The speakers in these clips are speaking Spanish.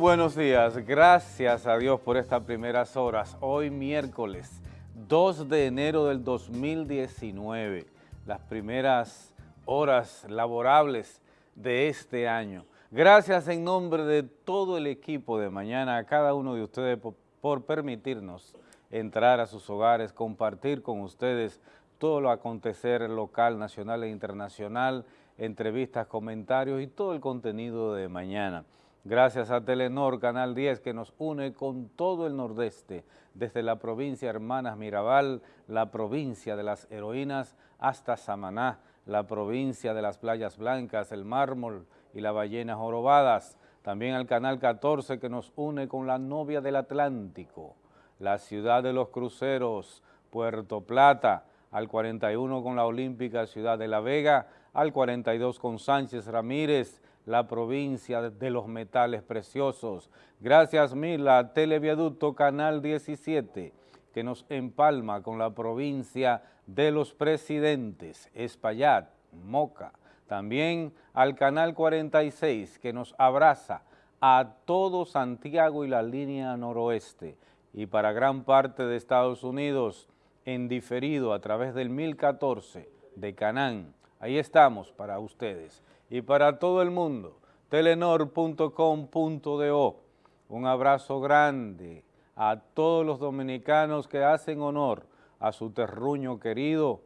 Buenos días, gracias a Dios por estas primeras horas. Hoy miércoles 2 de enero del 2019, las primeras horas laborables de este año. Gracias en nombre de todo el equipo de mañana a cada uno de ustedes por permitirnos entrar a sus hogares, compartir con ustedes todo lo acontecer local, nacional e internacional, entrevistas, comentarios y todo el contenido de mañana. Gracias a Telenor, Canal 10, que nos une con todo el nordeste, desde la provincia Hermanas Mirabal, la provincia de las heroínas, hasta Samaná, la provincia de las playas blancas, el mármol y las ballenas jorobadas. También al Canal 14, que nos une con la novia del Atlántico, la ciudad de los cruceros, Puerto Plata, al 41 con la Olímpica Ciudad de La Vega, al 42 con Sánchez Ramírez, la provincia de los metales preciosos. Gracias mil a Televiaducto Canal 17, que nos empalma con la provincia de los presidentes, Espaillat, Moca. También al Canal 46, que nos abraza a todo Santiago y la línea noroeste. Y para gran parte de Estados Unidos, en diferido a través del 1014 de Canán. Ahí estamos para ustedes y para todo el mundo, telenor.com.do. Un abrazo grande a todos los dominicanos que hacen honor a su terruño querido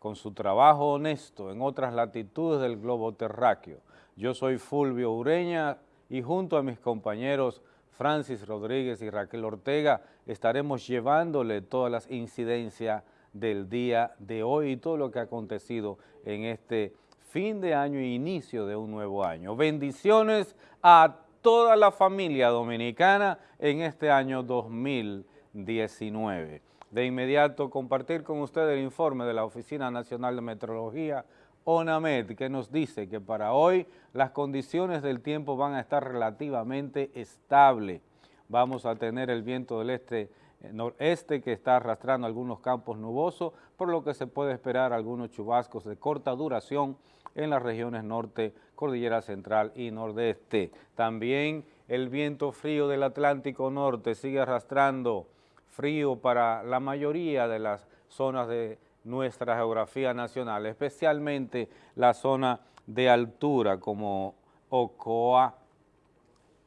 con su trabajo honesto en otras latitudes del globo terráqueo. Yo soy Fulvio Ureña y junto a mis compañeros Francis Rodríguez y Raquel Ortega estaremos llevándole todas las incidencias del día de hoy y todo lo que ha acontecido en este fin de año e inicio de un nuevo año. Bendiciones a toda la familia dominicana en este año 2019. De inmediato compartir con ustedes el informe de la Oficina Nacional de Meteorología, ONAMED, que nos dice que para hoy las condiciones del tiempo van a estar relativamente estables. Vamos a tener el viento del este noreste que está arrastrando algunos campos nubosos, por lo que se puede esperar algunos chubascos de corta duración en las regiones norte, cordillera central y nordeste. También el viento frío del Atlántico Norte sigue arrastrando frío para la mayoría de las zonas de nuestra geografía nacional, especialmente la zona de altura como Ocoa,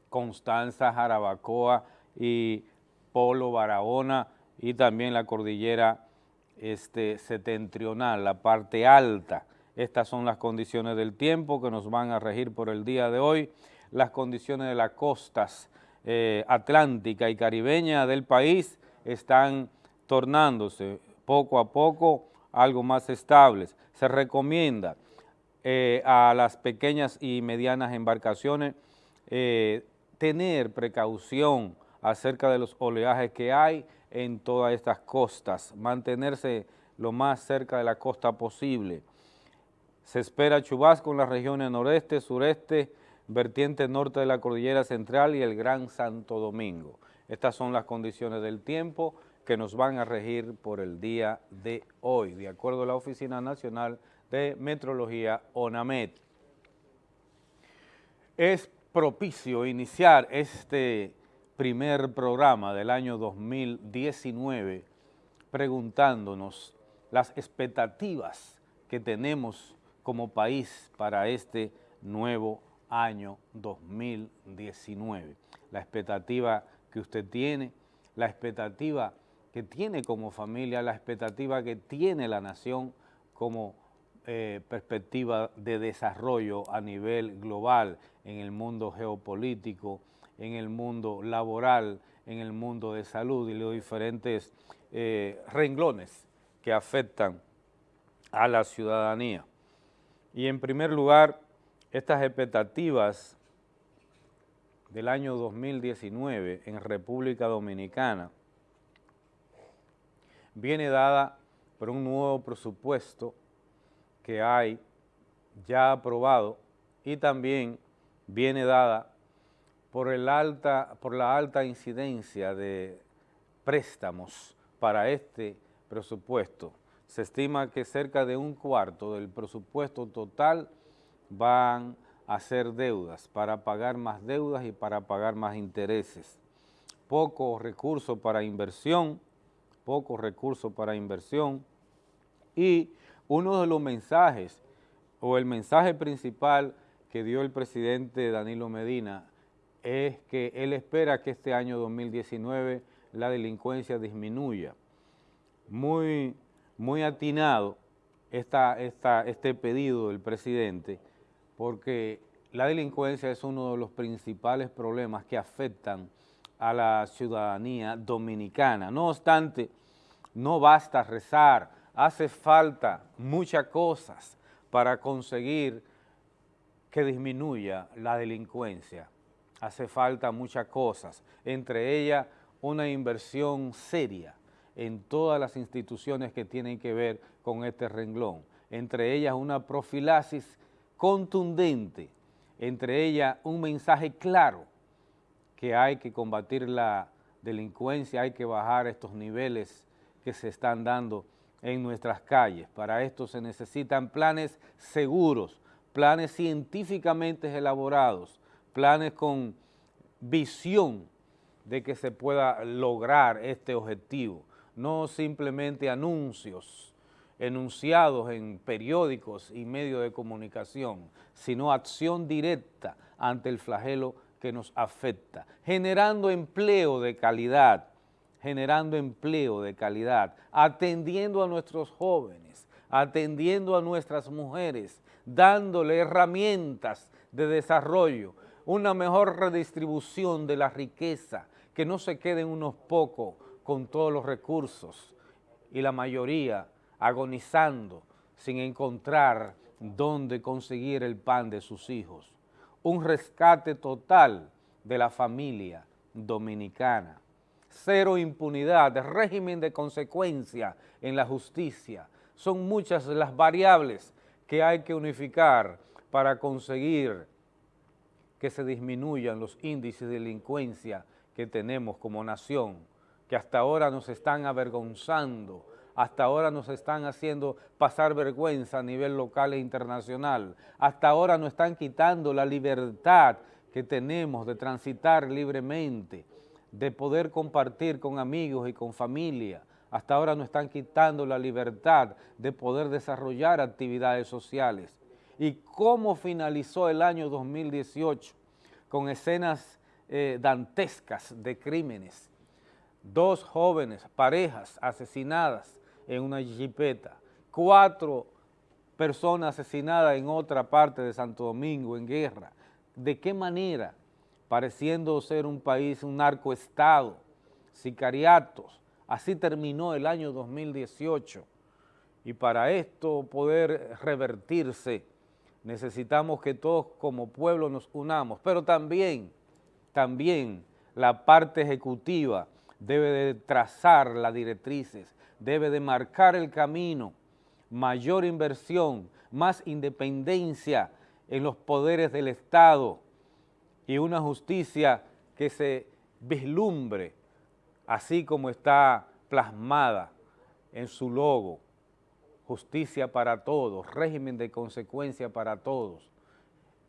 Constanza, Jarabacoa y Polo, Barahona y también la cordillera este, setentrional, la parte alta. Estas son las condiciones del tiempo que nos van a regir por el día de hoy. Las condiciones de las costas eh, atlántica y caribeña del país están tornándose poco a poco algo más estables. Se recomienda eh, a las pequeñas y medianas embarcaciones eh, tener precaución acerca de los oleajes que hay en todas estas costas, mantenerse lo más cerca de la costa posible. Se espera chubasco en las regiones noreste, sureste, vertiente norte de la cordillera central y el Gran Santo Domingo. Estas son las condiciones del tiempo que nos van a regir por el día de hoy, de acuerdo a la Oficina Nacional de Metrología, ONAMED. Es propicio iniciar este primer programa del año 2019 preguntándonos las expectativas que tenemos como país para este nuevo año 2019. La expectativa que usted tiene, la expectativa que tiene como familia, la expectativa que tiene la nación como eh, perspectiva de desarrollo a nivel global en el mundo geopolítico, en el mundo laboral, en el mundo de salud y los diferentes eh, renglones que afectan a la ciudadanía. Y en primer lugar, estas expectativas del año 2019 en República Dominicana viene dada por un nuevo presupuesto que hay ya aprobado y también viene dada por, el alta, por la alta incidencia de préstamos para este presupuesto. Se estima que cerca de un cuarto del presupuesto total van hacer deudas, para pagar más deudas y para pagar más intereses. Pocos recursos para inversión, pocos recursos para inversión y uno de los mensajes o el mensaje principal que dio el presidente Danilo Medina es que él espera que este año 2019 la delincuencia disminuya. Muy, muy atinado este pedido del presidente porque la delincuencia es uno de los principales problemas que afectan a la ciudadanía dominicana. No obstante, no basta rezar, hace falta muchas cosas para conseguir que disminuya la delincuencia. Hace falta muchas cosas, entre ellas una inversión seria en todas las instituciones que tienen que ver con este renglón, entre ellas una profilaxis contundente, entre ellas un mensaje claro que hay que combatir la delincuencia, hay que bajar estos niveles que se están dando en nuestras calles. Para esto se necesitan planes seguros, planes científicamente elaborados, planes con visión de que se pueda lograr este objetivo, no simplemente anuncios enunciados en periódicos y medios de comunicación, sino acción directa ante el flagelo que nos afecta, generando empleo de calidad, generando empleo de calidad, atendiendo a nuestros jóvenes, atendiendo a nuestras mujeres, dándole herramientas de desarrollo, una mejor redistribución de la riqueza, que no se queden unos pocos con todos los recursos y la mayoría agonizando sin encontrar dónde conseguir el pan de sus hijos. Un rescate total de la familia dominicana. Cero impunidad, régimen de consecuencia en la justicia. Son muchas las variables que hay que unificar para conseguir que se disminuyan los índices de delincuencia que tenemos como nación, que hasta ahora nos están avergonzando, hasta ahora nos están haciendo pasar vergüenza a nivel local e internacional, hasta ahora nos están quitando la libertad que tenemos de transitar libremente, de poder compartir con amigos y con familia, hasta ahora nos están quitando la libertad de poder desarrollar actividades sociales. ¿Y cómo finalizó el año 2018? Con escenas eh, dantescas de crímenes. Dos jóvenes, parejas asesinadas, en una jipeta, cuatro personas asesinadas en otra parte de Santo Domingo en guerra. ¿De qué manera? Pareciendo ser un país, un narcoestado, sicariatos. Así terminó el año 2018. Y para esto poder revertirse, necesitamos que todos como pueblo nos unamos, pero también, también la parte ejecutiva debe de trazar las directrices, debe de marcar el camino, mayor inversión, más independencia en los poderes del Estado y una justicia que se vislumbre, así como está plasmada en su logo, justicia para todos, régimen de consecuencia para todos,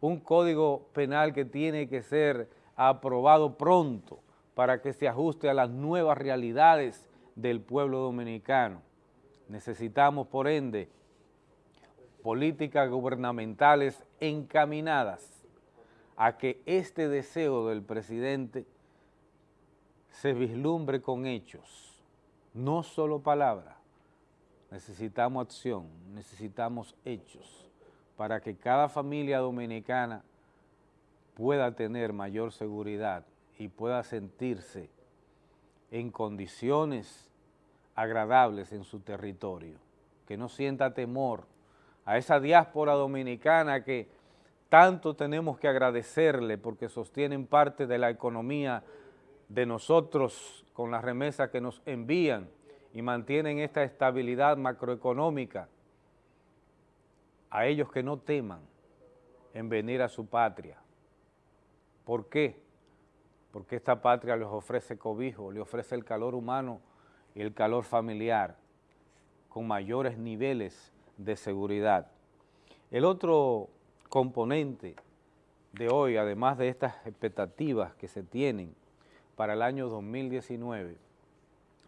un código penal que tiene que ser aprobado pronto para que se ajuste a las nuevas realidades del pueblo dominicano. Necesitamos, por ende, políticas gubernamentales encaminadas a que este deseo del presidente se vislumbre con hechos, no solo palabras. Necesitamos acción, necesitamos hechos para que cada familia dominicana pueda tener mayor seguridad y pueda sentirse en condiciones agradables en su territorio, que no sienta temor a esa diáspora dominicana que tanto tenemos que agradecerle porque sostienen parte de la economía de nosotros con las remesas que nos envían y mantienen esta estabilidad macroeconómica, a ellos que no teman en venir a su patria. ¿Por qué? Porque esta patria les ofrece cobijo, le ofrece el calor humano y el calor familiar con mayores niveles de seguridad. El otro componente de hoy, además de estas expectativas que se tienen para el año 2019,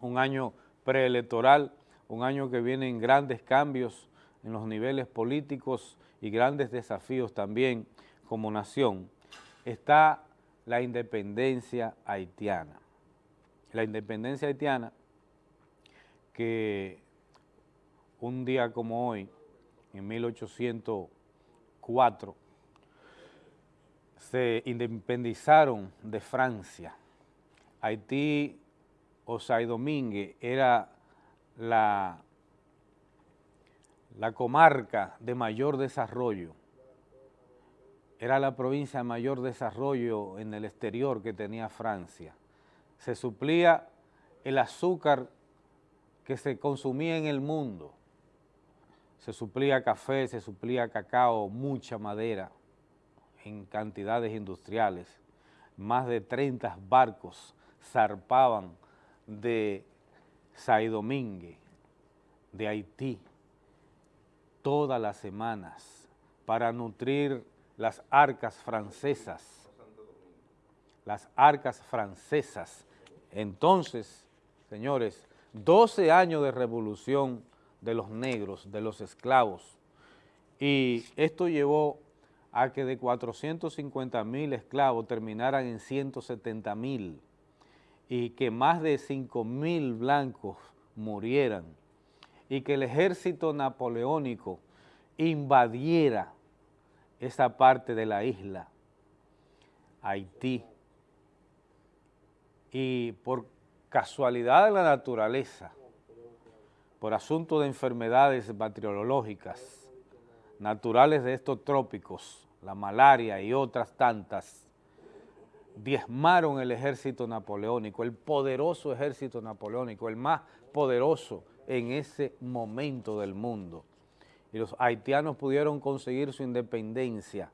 un año preelectoral, un año que vienen grandes cambios en los niveles políticos y grandes desafíos también como nación, está la independencia haitiana. La independencia haitiana que un día como hoy, en 1804, se independizaron de Francia. Haití o Domínguez era la, la comarca de mayor desarrollo, era la provincia de mayor desarrollo en el exterior que tenía Francia. Se suplía el azúcar que se consumía en el mundo. Se suplía café, se suplía cacao, mucha madera en cantidades industriales. Más de 30 barcos zarpaban de Saidomínguez, de Haití, todas las semanas para nutrir las arcas francesas, las arcas francesas. Entonces, señores, 12 años de revolución de los negros, de los esclavos, y esto llevó a que de 450 mil esclavos terminaran en 170 mil y que más de 5 mil blancos murieran y que el ejército napoleónico invadiera esa parte de la isla, Haití, y por casualidad de la naturaleza, por asunto de enfermedades bacteriológicas, naturales de estos trópicos, la malaria y otras tantas, diezmaron el ejército napoleónico, el poderoso ejército napoleónico, el más poderoso en ese momento del mundo. Y los haitianos pudieron conseguir su independencia.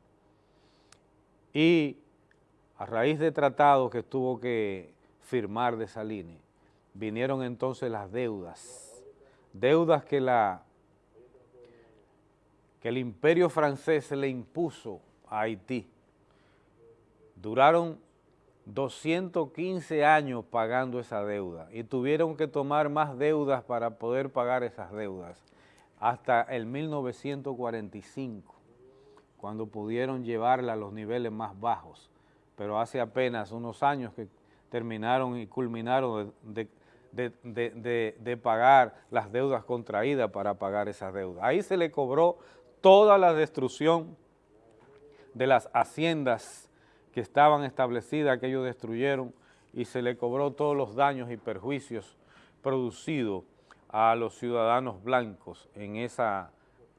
Y a raíz de tratados que tuvo que firmar de Salini, vinieron entonces las deudas, deudas que la que el imperio francés le impuso a Haití. Duraron 215 años pagando esa deuda y tuvieron que tomar más deudas para poder pagar esas deudas hasta el 1945, cuando pudieron llevarla a los niveles más bajos, pero hace apenas unos años que terminaron y culminaron de, de pagar las deudas contraídas para pagar esas deudas. Ahí se le cobró toda la destrucción de las haciendas que estaban establecidas, que ellos destruyeron, y se le cobró todos los daños y perjuicios producidos a los ciudadanos blancos en esa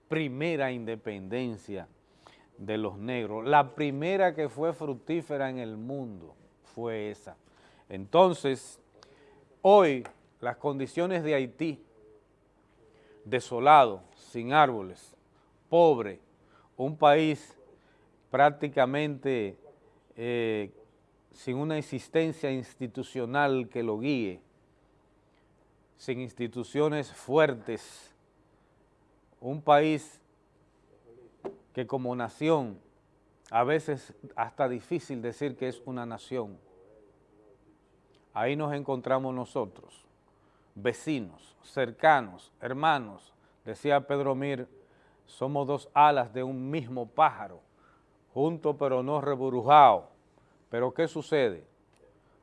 primera independencia de los negros. La primera que fue fructífera en el mundo fue esa. Entonces, hoy las condiciones de Haití, desolado, sin árboles, pobre, un país prácticamente eh, sin una existencia institucional que lo guíe, sin instituciones fuertes, un país que como nación, a veces hasta difícil decir que es una nación, ahí nos encontramos nosotros, vecinos, cercanos, hermanos, decía Pedro Mir, somos dos alas de un mismo pájaro, juntos pero no reburujados. Pero ¿qué sucede?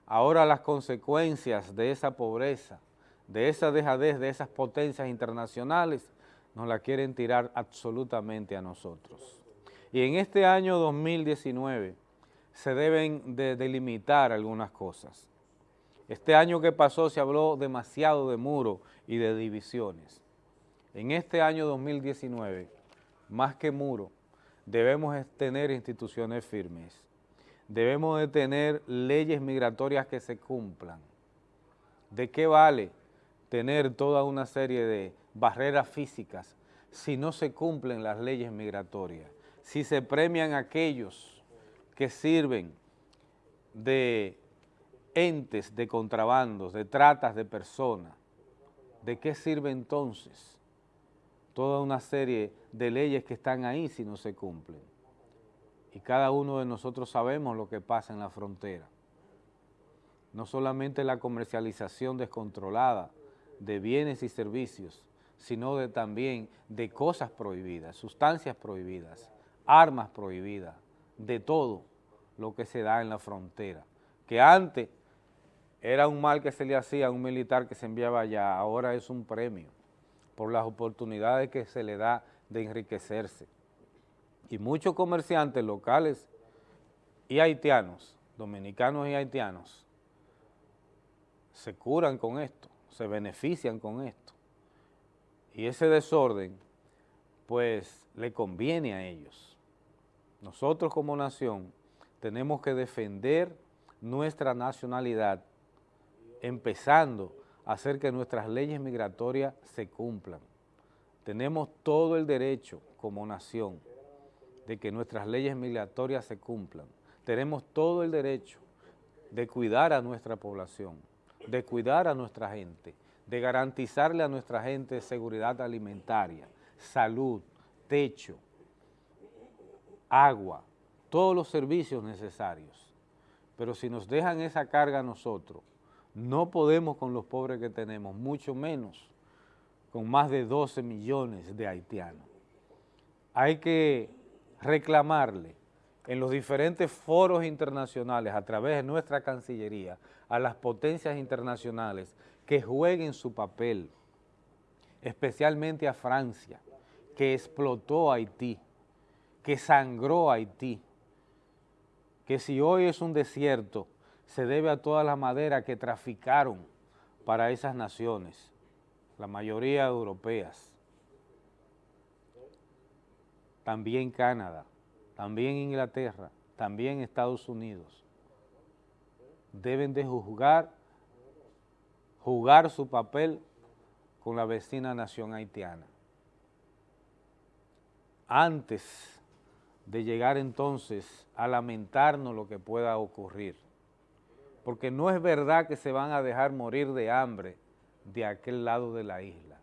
Ahora las consecuencias de esa pobreza, de esa dejadez, de esas potencias internacionales, nos la quieren tirar absolutamente a nosotros. Y en este año 2019 se deben de delimitar algunas cosas. Este año que pasó se habló demasiado de muro y de divisiones en este año 2019, más que muro, debemos tener instituciones firmes, debemos de tener leyes migratorias que se cumplan. ¿De qué vale tener toda una serie de barreras físicas si no se cumplen las leyes migratorias? Si se premian aquellos que sirven de entes de contrabandos, de tratas de personas, ¿de qué sirve Y cada uno de nosotros sabemos lo que pasa en la frontera. No solamente la comercialización descontrolada de bienes y servicios, sino de, también de cosas prohibidas, sustancias prohibidas, armas prohibidas, de todo lo que se da en la frontera. Que antes era un mal que se le hacía a un militar que se enviaba allá, ahora es un premio por las oportunidades que se le da de enriquecerse. Y muchos comerciantes locales y haitianos, dominicanos y haitianos, se curan con esto, se benefician con esto. Y ese desorden, pues, le conviene a ellos. Nosotros como nación tenemos que defender nuestra nacionalidad, empezando a hacer que nuestras leyes migratorias se cumplan. Tenemos todo el derecho como nación de que nuestras leyes migratorias se cumplan. Tenemos todo el derecho de cuidar a nuestra población, de cuidar a nuestra gente, de garantizarle a nuestra gente seguridad alimentaria, salud, techo, agua, todos los servicios necesarios. Pero si nos dejan esa carga a nosotros, no podemos con los pobres que tenemos, mucho menos con más de 12 millones de haitianos. Hay que reclamarle en los diferentes foros internacionales a través de nuestra Cancillería a las potencias internacionales que jueguen su papel, especialmente a Francia, que explotó Haití, que sangró Haití, que si hoy es un desierto, se debe a toda la madera que traficaron para esas naciones, la mayoría europeas, también Canadá, también Inglaterra, también Estados Unidos, deben de juzgar, jugar su papel con la vecina nación haitiana. Antes de llegar entonces a lamentarnos lo que pueda ocurrir, porque no es verdad que se van a dejar morir de hambre de aquel lado de la isla.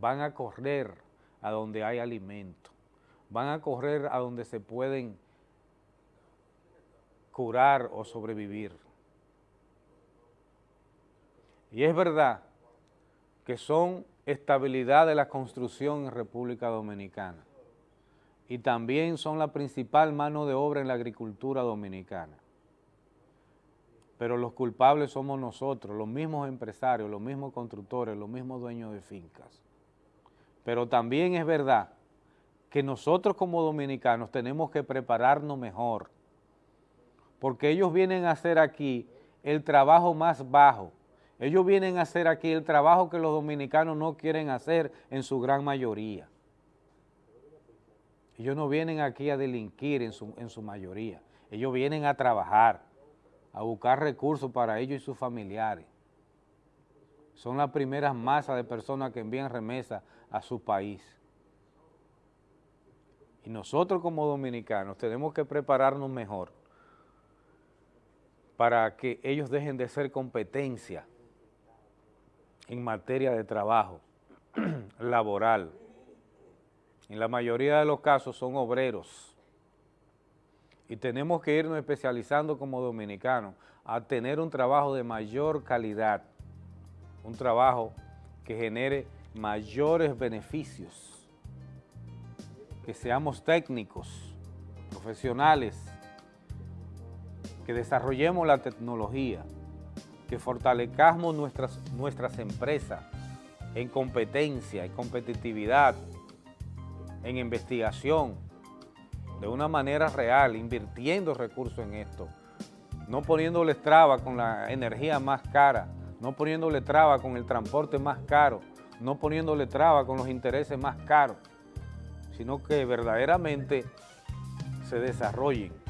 Van a correr a donde hay alimento, van a correr a donde se pueden curar o sobrevivir. Y es verdad que son estabilidad de la construcción en República Dominicana y también son la principal mano de obra en la agricultura dominicana. Pero los culpables somos nosotros, los mismos empresarios, los mismos constructores, los mismos dueños de fincas. Pero también es verdad que nosotros como dominicanos tenemos que prepararnos mejor, porque ellos vienen a hacer aquí el trabajo más bajo, ellos vienen a hacer aquí el trabajo que los dominicanos no quieren hacer en su gran mayoría. Ellos no vienen aquí a delinquir en su, en su mayoría, ellos vienen a trabajar, a buscar recursos para ellos y sus familiares. Son las primeras masas de personas que envían remesas a su país. Y nosotros como dominicanos tenemos que prepararnos mejor para que ellos dejen de ser competencia en materia de trabajo laboral. En la mayoría de los casos son obreros y tenemos que irnos especializando como dominicanos a tener un trabajo de mayor calidad, un trabajo que genere mayores beneficios, que seamos técnicos, profesionales, que desarrollemos la tecnología, que fortalezcamos nuestras, nuestras empresas en competencia, en competitividad, en investigación, de una manera real, invirtiendo recursos en esto, no poniéndole traba con la energía más cara, no poniéndole traba con el transporte más caro, no poniéndole traba con los intereses más caros, sino que verdaderamente se desarrollen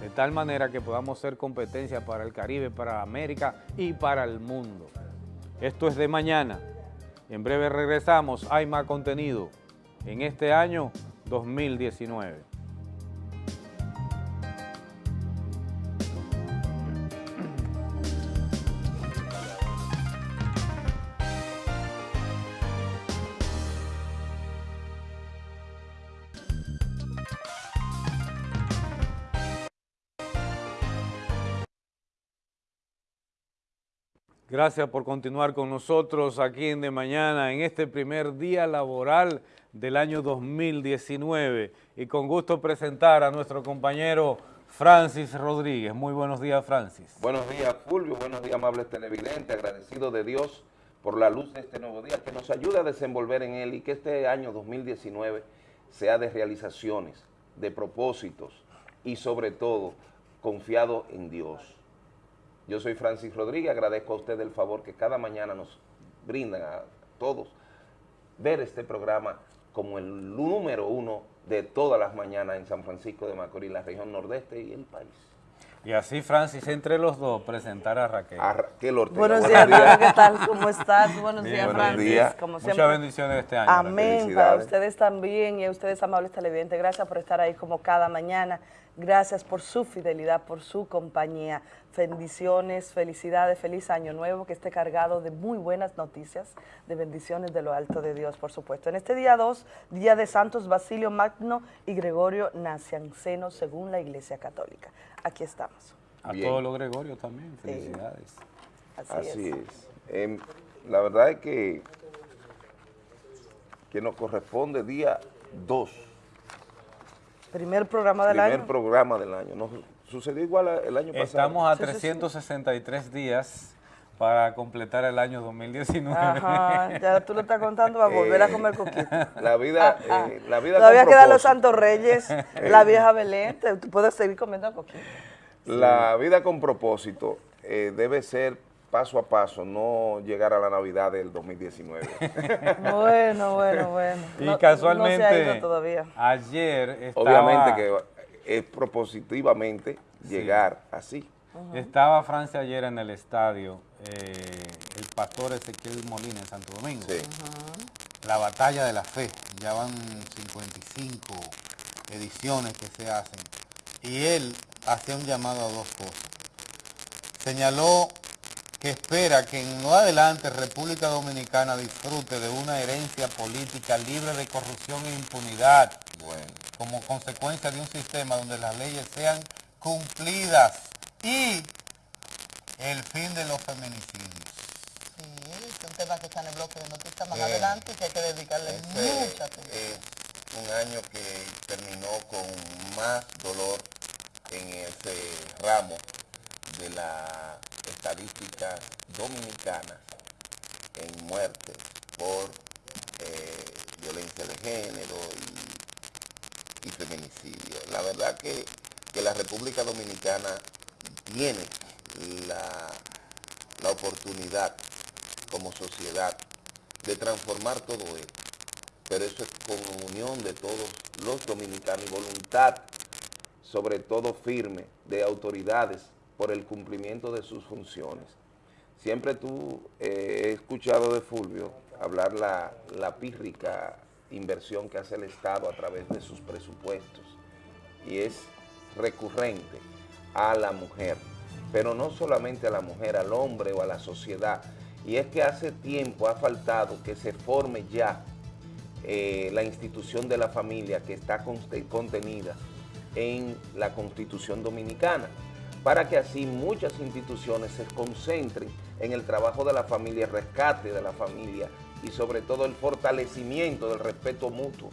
de tal manera que podamos ser competencia para el Caribe, para América y para el mundo. Esto es de mañana. En breve regresamos, hay más contenido en este año 2019. Gracias por continuar con nosotros aquí en De Mañana, en este primer día laboral del año 2019. Y con gusto presentar a nuestro compañero Francis Rodríguez. Muy buenos días, Francis. Buenos días, Fulvio. Buenos días, amables televidentes. Agradecido de Dios por la luz de este nuevo día, que nos ayude a desenvolver en él y que este año 2019 sea de realizaciones, de propósitos y sobre todo confiado en Dios yo soy Francis Rodríguez, agradezco a usted el favor que cada mañana nos brindan a todos ver este programa como el número uno de todas las mañanas en San Francisco de Macorís, la región nordeste y el país. Y así, Francis, entre los dos, presentar a Raquel. A Raquel Ortega. Buenos días, ¿qué tal? ¿Cómo estás? Buenos días, Francis. Como siempre. Muchas bendiciones este año. Amén, para ustedes también y a ustedes, amables televidentes. Gracias por estar ahí como cada mañana. Gracias por su fidelidad, por su compañía. Bendiciones, felicidades, feliz año nuevo, que esté cargado de muy buenas noticias, de bendiciones de lo alto de Dios, por supuesto. En este día 2, día de Santos Basilio Magno y Gregorio Nacianceno, según la Iglesia Católica. Aquí estamos. A todos los Gregorios también, felicidades. Así, es. Em, la verdad es que, que nos corresponde día 2 Primer programa del año. Primer programa del año. ¿No? Sucedió igual el año pasado. Estamos a 363 días para completar el año 2019. Ajá, ya tú lo estás contando, va a volver a comer coquito. La vida, ah, ah. Eh, la vida Todavía quedan los Santos Reyes, la vieja Belén, tú puedes seguir comiendo coquito. La vida con propósito eh, debe ser paso a paso, no llegar a la Navidad del 2019. bueno, bueno, bueno. Y casualmente, ayer estaba... Obviamente que es propositivamente llegar así. Estaba Francia ayer en el estadio, eh, el pastor Ezequiel Molina en Santo Domingo. Sí. La batalla de la fe, ya van 55 ediciones que se hacen. Y él hacía un llamado a dos cosas. Señaló que espera que en lo adelante República Dominicana disfrute de una herencia política libre de corrupción e impunidad, como consecuencia de un sistema donde las leyes sean cumplidas y el fin de los feminicidios. Sí, es un tema que está en el bloque de noticias más adelante y que hay que dedicarle mucha atención. Es un año que terminó con más dolor en ese ramo de la estadísticas dominicanas en muertes por eh, violencia de género y, feminicidio. La verdad que, la República Dominicana tiene la, la oportunidad como sociedad de transformar todo esto, pero eso es con unión de todos los dominicanos y voluntad, sobre todo firme, de autoridades por el cumplimiento de sus funciones. Siempre tú eh, he escuchado de Fulvio hablar la, la pírrica inversión que hace el Estado a través de sus presupuestos y es recurrente a la mujer, pero no solamente a la mujer, al hombre o a la sociedad. Y es que hace tiempo ha faltado que se forme ya eh, la institución de la familia que está contenida en la Constitución Dominicana para que así muchas instituciones se concentren en el trabajo de la familia, el rescate de la familia y sobre todo el fortalecimiento del respeto mutuo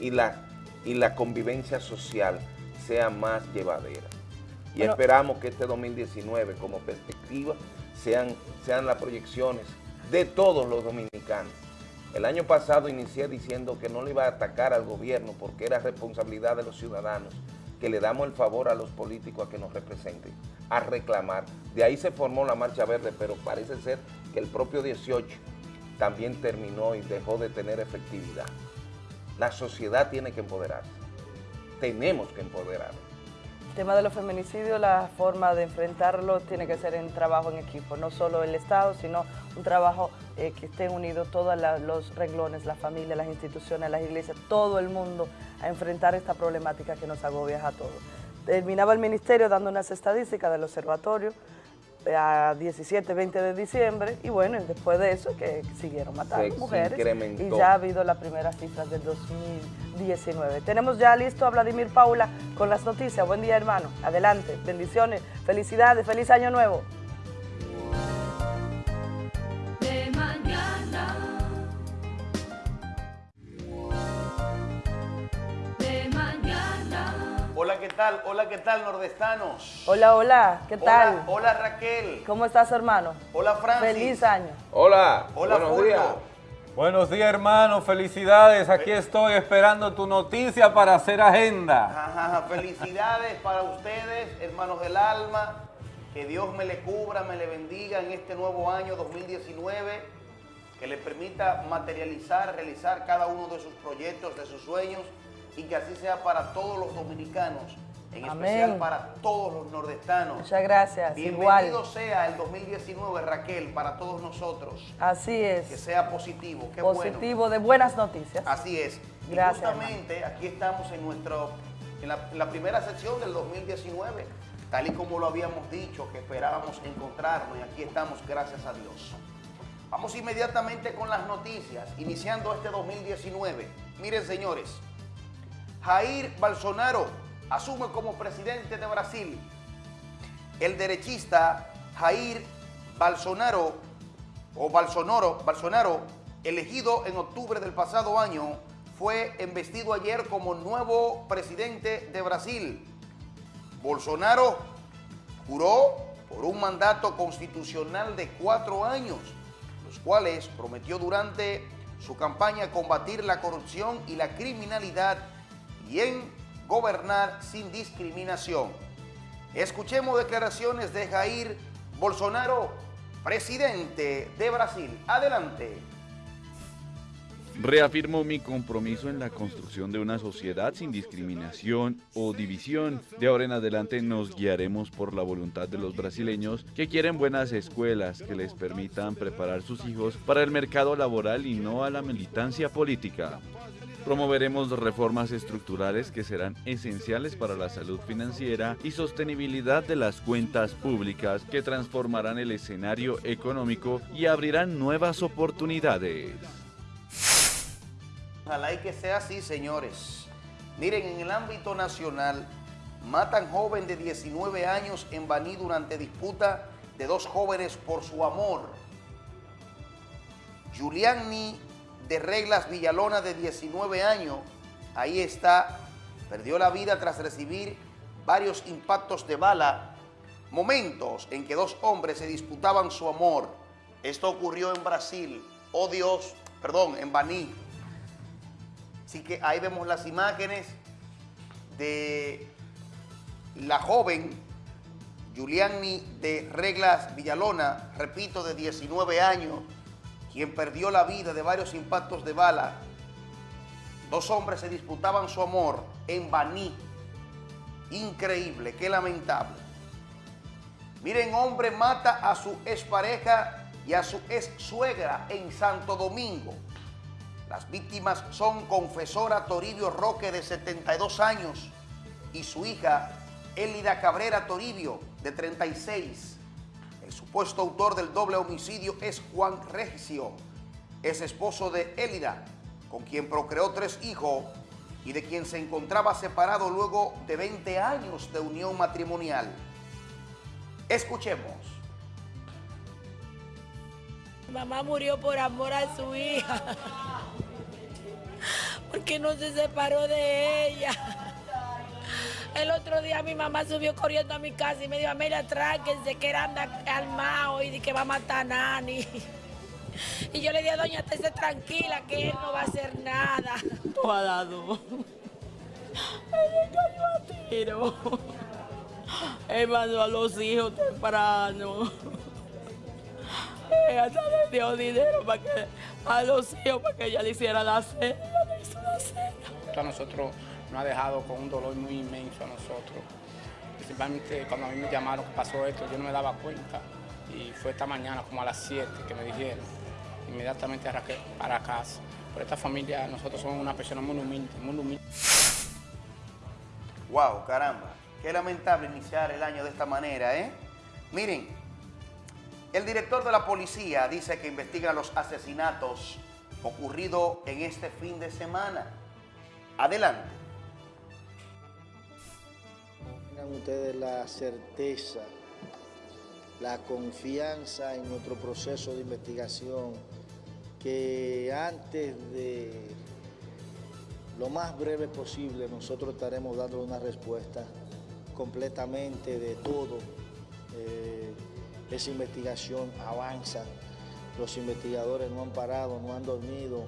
y la, y la convivencia social sea más llevadera. Y esperamos que este 2019 como perspectiva sean, sean las proyecciones de todos los dominicanos. El año pasado inicié diciendo que no le iba a atacar al gobierno porque era responsabilidad de los ciudadanos, que le damos el favor a los políticos a que nos representen, a reclamar. De ahí se formó la Marcha Verde, pero parece ser que el propio 18 también terminó y dejó de tener efectividad. La sociedad tiene que empoderarse. Tenemos que empoderarnos. Tema de los feminicidios, la forma de enfrentarlo tiene que ser en trabajo en equipo, no solo el Estado, sino un trabajo eh, que estén unidos todos los renglones, la familia, las instituciones, las iglesias, todo el mundo a enfrentar esta problemática que nos agobia a todos. Terminaba el ministerio dando unas estadísticas del observatorio, a 17, 20 de diciembre y bueno, después de eso que siguieron matando mujeres y ya ha habido las primeras cifras del 2019. Tenemos ya listo a Vladimir Paula con las noticias. Buen día hermano, adelante, bendiciones, felicidades, feliz año nuevo. ¿Qué tal? Hola, ¿qué tal, nordestanos? Hola, hola, ¿qué tal? Hola, Raquel. ¿Cómo estás, hermano? Hola, Francis. Feliz año. Hola, Hola, buenos Fulvio. días. Buenos días, hermano. Felicidades. Aquí estoy esperando tu noticia para hacer agenda. Ajá, felicidades para ustedes, hermanos del alma. Que Dios me le cubra, me le bendiga en este nuevo año 2019. Que le permita materializar, realizar cada uno de sus proyectos, de sus sueños. Y que así sea para todos los dominicanos. En Amén. especial para todos los nordestanos. Muchas gracias. Bienvenido Igual. sea el 2019, Raquel, para todos nosotros. Así Que es. sea positivo, qué bueno. Positivo, de buenas noticias. Así es. Y Gracias, justamente aquí estamos en nuestro en la, en la primera sección del 2019, tal y como lo habíamos dicho, que esperábamos encontrarnos y aquí estamos, gracias a Dios. Vamos inmediatamente con las noticias, iniciando este 2019. Miren, señores, Jair Bolsonaro asume como presidente de Brasil. El derechista Jair Bolsonaro o Bolsonaro, Bolsonaro, elegido en octubre del pasado año, fue embestido ayer como nuevo presidente de Brasil. Bolsonaro juró por un mandato constitucional de cuatro años, los cuales prometió durante su campaña combatir la corrupción y la criminalidad y en gobernar sin discriminación. Escuchemos declaraciones de Jair Bolsonaro, presidente de Brasil. Adelante. Reafirmo mi compromiso en la construcción de una sociedad sin discriminación o división. De ahora en adelante nos guiaremos por la voluntad de los brasileños que quieren buenas escuelas que les permitan preparar sus hijos para el mercado laboral y no a la militancia política. Promoveremos reformas estructurales que serán esenciales para la salud financiera y sostenibilidad de las cuentas públicas que transformarán el escenario económico y abrirán nuevas oportunidades. Ojalá y que sea así, señores. Miren, en el ámbito nacional, matan joven de 19 años en Baní durante disputa de dos jóvenes por su amor. Giuliani de Reglas Villalona, de 19 años, ahí está, perdió la vida tras recibir varios impactos de bala. Momentos en que dos hombres se disputaban su amor. Esto ocurrió en Brasil. Oh Dios, perdón, en Baní. Así que ahí vemos las imágenes de la joven Giuliani de Reglas Villalona, repito, de 19 años, quien perdió la vida de varios impactos de bala. Dos hombres se disputaban su amor en Baní. Increíble, qué lamentable. Miren, hombre mata a su expareja y a su ex suegra en Santo Domingo. Las víctimas son confesora Toribio Roque, de 72 años, y su hija Elida Cabrera Toribio, de 36. El supuesto autor del doble homicidio es Juan Regio, es esposo de Elida, con quien procreó tres hijos y de quien se encontraba separado luego de 20 años de unión matrimonial. Escuchemos. Mamá murió por amor a su hija. Porque no se separó de ella. El otro día mi mamá subió corriendo a mi casa y me dijo, Amelia, tráquense, que era anda armado y que va a matar a Nani. Y yo le dije, doña, estése tranquila, que él no va a hacer nada. No ha dado. Él cayó a tiro. Él mandó a los hijos temprano. Ella hasta le dio dinero para que, a los hijos para que ella le hiciera la cena. Ella le hizo la cena. a nosotros nos ha dejado con un dolor muy inmenso a nosotros. Principalmente cuando a mí me llamaron que pasó esto, yo no me daba cuenta. Y fue esta mañana como a las 7 que me dijeron. Inmediatamente arranqué para casa. Por esta familia, nosotros somos una persona muy humilde, muy humilde. Wow, caramba. Qué lamentable iniciar el año de esta manera, ¿eh? Miren, el director de la policía dice que investiga los asesinatos ocurridos en este fin de semana. Adelante. Ustedes la certeza, la confianza en nuestro proceso de investigación, que antes de, lo más breve posible nosotros estaremos dando una respuesta completamente de todo. Eh, esa investigación avanza, los investigadores no han parado, no han dormido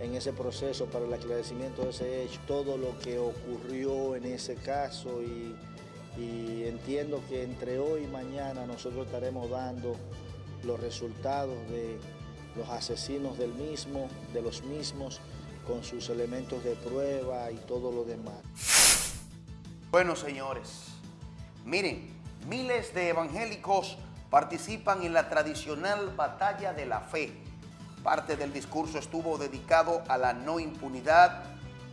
en ese proceso para el aclaramiento de ese hecho, todo lo que ocurrió en ese caso y, y entiendo que entre hoy y mañana nosotros estaremos dando los resultados de los asesinos del mismo, de los mismos, con sus elementos de prueba y todo lo demás. Bueno, señores, miren, miles de evangélicos participan en la tradicional batalla de la fe. Parte del discurso estuvo dedicado a la no impunidad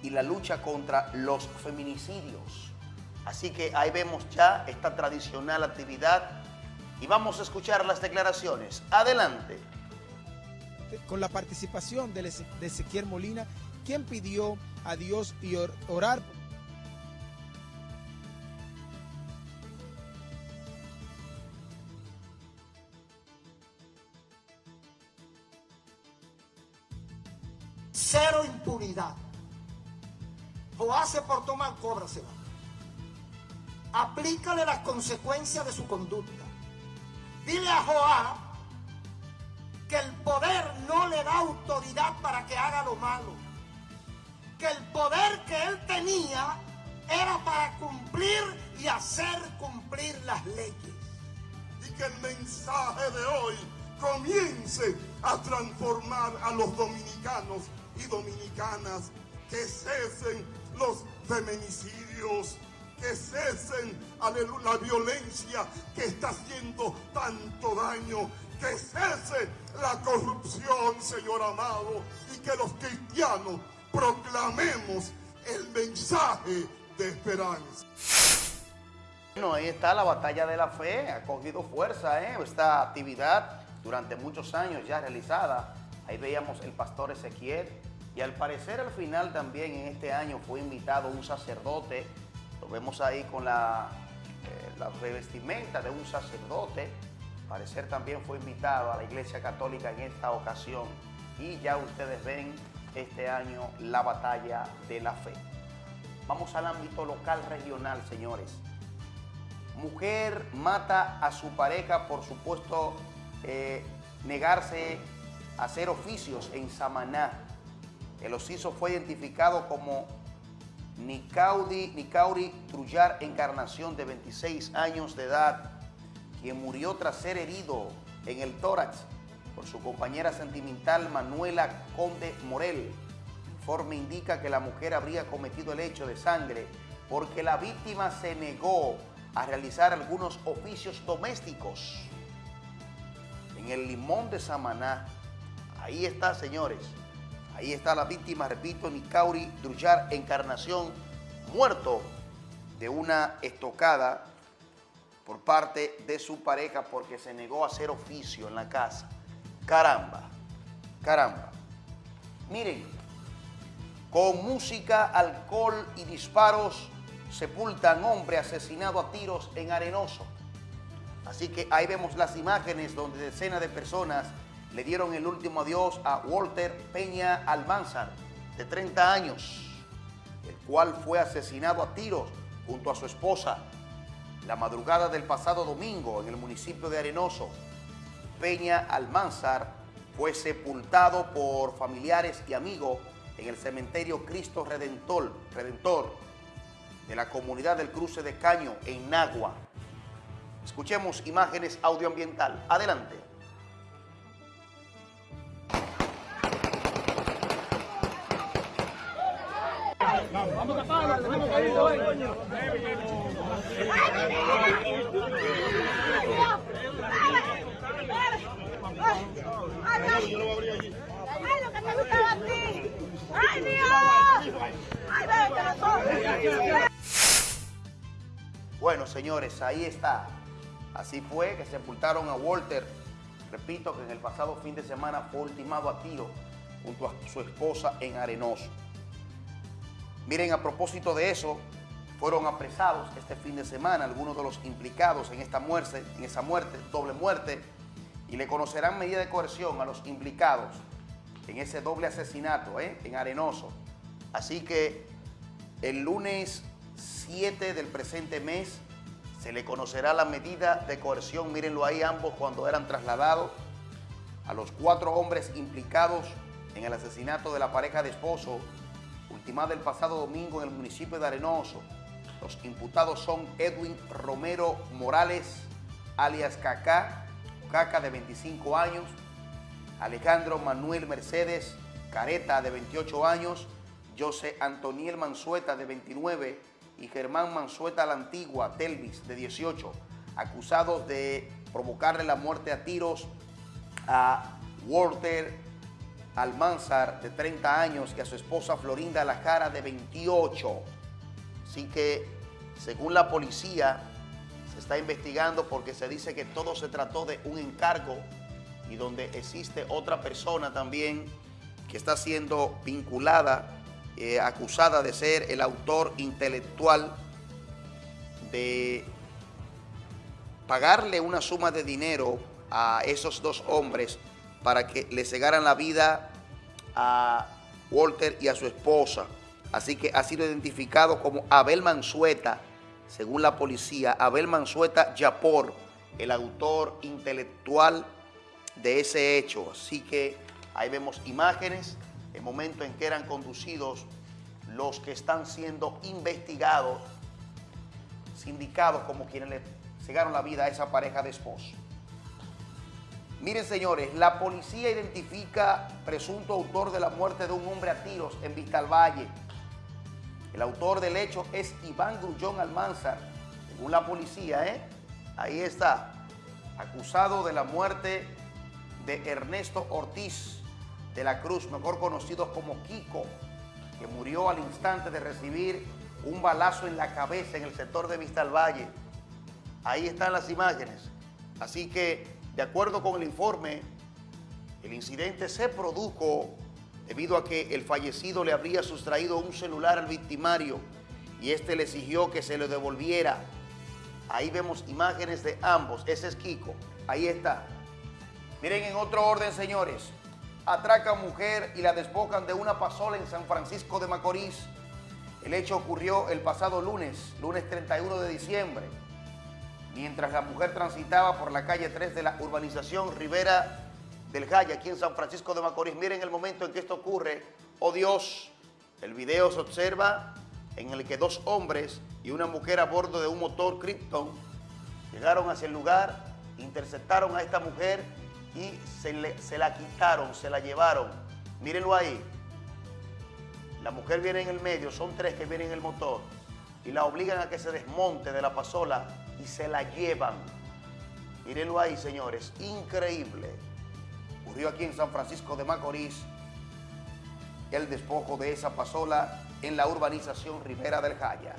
y la lucha contra los feminicidios. Así que ahí vemos ya esta tradicional actividad y vamos a escuchar las declaraciones. Adelante. Con la participación de Ezequiel Molina, quien pidió a Dios y orar cero impunidad. Joá se portó mal, cóbrasela. Aplícale las consecuencias de su conducta. Dile a Joá que el poder no le da autoridad para que haga lo malo. Que el poder que él tenía era para cumplir y hacer cumplir las leyes. Y que el mensaje de hoy comience a transformar a los dominicanos y dominicanas, que cesen los feminicidios, que cesen la violencia que está haciendo tanto daño, que cese la corrupción, Señor amado, y que los cristianos proclamemos el mensaje de esperanza. Bueno, ahí está la batalla de la fe, ha cogido fuerza ¿eh? esta actividad durante muchos años ya realizada. Ahí veíamos el pastor Ezequiel y al parecer al final también en este año fue invitado un sacerdote, lo vemos ahí con la, eh, la revestimenta de un sacerdote, parecer también fue invitado a la Iglesia Católica en esta ocasión y ya ustedes ven este año la batalla de la fe. Vamos al ámbito local regional, señores. Mujer mata a su pareja por supuesto eh, negarse a hacer oficios en Samaná. El osiso fue identificado como Nicaudi, Nicauri Trullar Encarnación, de 26 años de edad, quien murió tras ser herido en el tórax por su compañera sentimental Manuela Conde Morel. El informe indica que la mujer habría cometido el hecho de sangre porque la víctima se negó a realizar algunos oficios domésticos. En el limón de Samaná, ahí está, señores, Ahí está la víctima, repito, Nicauri Drullar Encarnación, muerto de una estocada por parte de su pareja porque se negó a hacer oficio en la casa. Caramba, caramba. Miren, con música, alcohol y disparos sepultan hombre asesinado a tiros en Arenoso. Así que ahí vemos las imágenes donde decenas de personas le dieron el último adiós a Walter Peña Almanzar, de 30 años, el cual fue asesinado a tiros junto a su esposa la madrugada del pasado domingo en el municipio de Arenoso. Peña Almanzar fue sepultado por familiares y amigos en el cementerio Cristo Redentor, Redentor de la comunidad del Cruce de Caño en Nagua. Escuchemos imágenes audioambiental. Adelante. Bueno, señores, ahí está. Así fue que sepultaron a Walter. Repito que en el pasado fin de semana fue ultimado a tiro junto a su esposa en Arenoso. Miren, a propósito de eso, fueron apresados este fin de semana algunos de los implicados en esta muerte, en esa muerte, doble muerte, y le conocerán medida de coerción a los implicados en ese doble asesinato ¿eh? en Arenoso. Así que el lunes 7 del presente mes se le conocerá la medida de coerción, mírenlo ahí ambos cuando eran trasladados a los cuatro hombres implicados en el asesinato de la pareja de esposo, ultimada el pasado domingo en el municipio de Arenoso. Los imputados son Edwin Romero Morales, alias Cacá, Caca de 25 años, Alejandro Manuel Mercedes Careta de 28 años, José Antoniel Mansueta de 29 y Germán Mansueta la Antigua, Telvis de 18, acusados de provocarle la muerte a tiros a Walter Almanzar de 30 años y a su esposa Florinda La Cara de 28. Así que, según la policía, se está investigando porque se dice que todo se trató de un encargo y donde existe otra persona también que está siendo vinculada, eh, acusada de ser el autor intelectual de pagarle una suma de dinero a esos dos hombres para que le cegaran la vida a Walter y a su esposa. Así que ha sido identificado como Abel Mansueta, según la policía, Abel Mansueta Yapor, el autor intelectual de ese hecho. Así que ahí vemos imágenes, el momento en que eran conducidos los que están siendo investigados, sindicados como quienes le cegaron la vida a esa pareja de esposos. Miren, señores, la policía identifica presunto autor de la muerte de un hombre a tiros en Vistalvalle. El autor del hecho es Iván Grullón Almanzar, según la policía, ¿eh? Ahí está, acusado de la muerte de Ernesto Ortiz de la Cruz, mejor conocido como Kiko, que murió al instante de recibir un balazo en la cabeza en el sector de Vistalvalle. Ahí están las imágenes. Así que de acuerdo con el informe, el incidente se produjo debido a que el fallecido le habría sustraído un celular al victimario y este le exigió que se lo devolviera. Ahí vemos imágenes de ambos. Ese es Kiko. Ahí está. Miren en otro orden, señores. Atracan mujer y la despojan de una pasola en San Francisco de Macorís. El hecho ocurrió el pasado lunes, lunes 31 de diciembre mientras la mujer transitaba por la calle 3 de la urbanización Rivera del Jaya, aquí en San Francisco de Macorís. Miren el momento en que esto ocurre. Oh Dios, el video se observa en el que dos hombres y una mujer a bordo de un motor Krypton llegaron hacia el lugar, interceptaron a esta mujer y se, se la quitaron, se la llevaron. Mírenlo ahí. La mujer viene en el medio, son tres que vienen en el motor y la obligan a que se desmonte de la pasola y se la llevan. Mírenlo ahí, señores, increíble. Ocurrió aquí en San Francisco de Macorís el despojo de esa pasola en la urbanización Rivera del Jaya.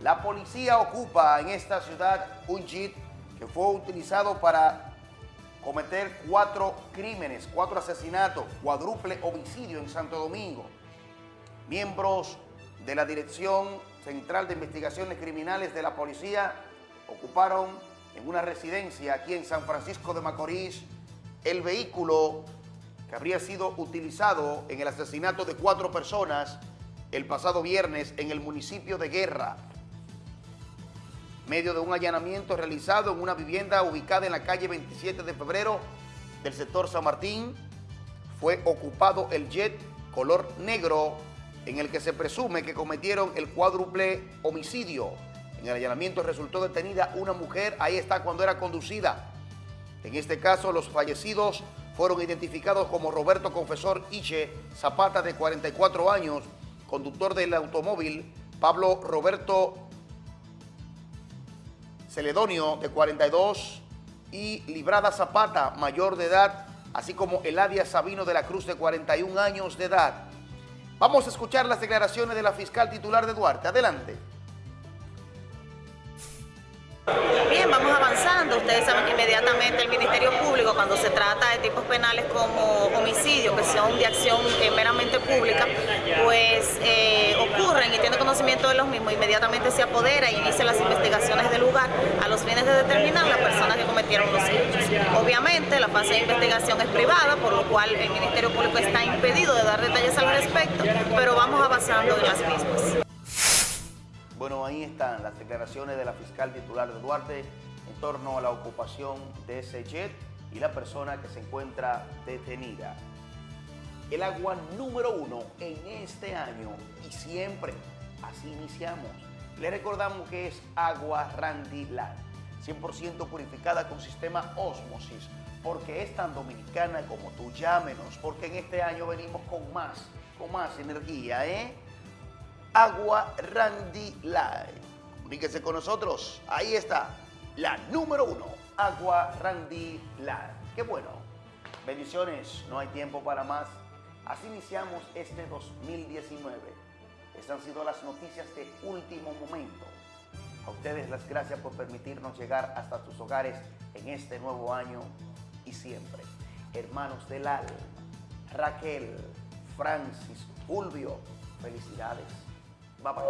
La policía ocupa en esta ciudad un jeep que fue utilizado para cometer cuatro crímenes, cuatro asesinatos, cuádruple homicidio en Santo Domingo. Miembros de la Dirección Central de Investigaciones Criminales de la Policía ocuparon en una residencia aquí en San Francisco de Macorís el vehículo que habría sido utilizado en el asesinato de cuatro personas el pasado viernes en el municipio de Guerra, medio de un allanamiento realizado en una vivienda ubicada en la calle 27 de febrero del sector San Martín, fue ocupado el jet color negro en el que se presume que cometieron el cuádruple homicidio en el allanamiento resultó detenida una mujer, ahí está cuando era conducida. En este caso, los fallecidos fueron identificados como Roberto Confesor Iche Zapata, de 44 años, conductor del automóvil, Pablo Roberto Celedonio, de 42, y Librada Zapata, mayor de edad, así como Eladia Sabino de la Cruz, de 41 años de edad. Vamos a escuchar las declaraciones de la fiscal titular de Duarte. Adelante. Bien, vamos avanzando. Ustedes saben que inmediatamente el Ministerio Público cuando se trata de tipos penales como homicidio, que son de acción eh, meramente pública, pues eh, ocurren y tiene conocimiento de los mismos, inmediatamente se apodera e inicia las investigaciones del lugar a los fines de determinar las personas que cometieron los hechos. Obviamente la fase de investigación es privada, por lo cual el Ministerio Público está impedido de dar detalles al respecto, pero vamos avanzando en las mismas. Bueno, ahí están las declaraciones de la fiscal titular de Duarte en torno a la ocupación de ese jet y la persona que se encuentra detenida. El agua número uno en este año y siempre, así iniciamos. Le recordamos que es agua Randy Land, 100% purificada con sistema Osmosis, porque es tan dominicana como tú. Llámenos, porque en este año venimos con más, con más energía, ¿eh? Agua Randy Light. Comuníquese con nosotros. Ahí está, la número uno, Agua Randy Light. Qué bueno. Bendiciones, no hay tiempo para más. Así iniciamos este 2019. Estas han sido las noticias de último momento. A ustedes las gracias por permitirnos llegar hasta sus hogares en este nuevo año y siempre. Hermanos del Al, Raquel, Francis, Fulvio, felicidades. Bye bye.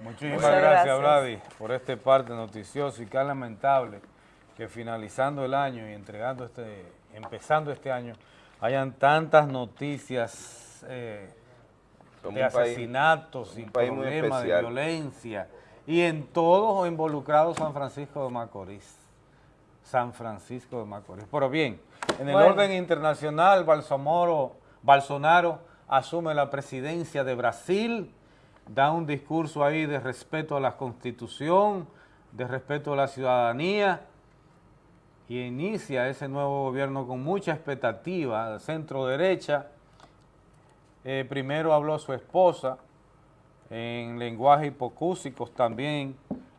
Muchísimas gracias, gracias. Vladi, por este parte noticioso y qué lamentable que finalizando el año y entregando este, empezando este año, hayan tantas noticias eh, de país- asesinatos y problemas de violencia y en todos involucrados San Francisco de Macorís. San Francisco de Macorís. Pero bien, en el Bueno. orden internacional, Balsamoro, Bolsonaro asume la presidencia de Brasil, da un discurso ahí de respeto a la Constitución, de respeto a la ciudadanía, y inicia ese nuevo gobierno con mucha expectativa, centro-derecha. Eh, primero habló su esposa, en lenguaje hipocúsicos también,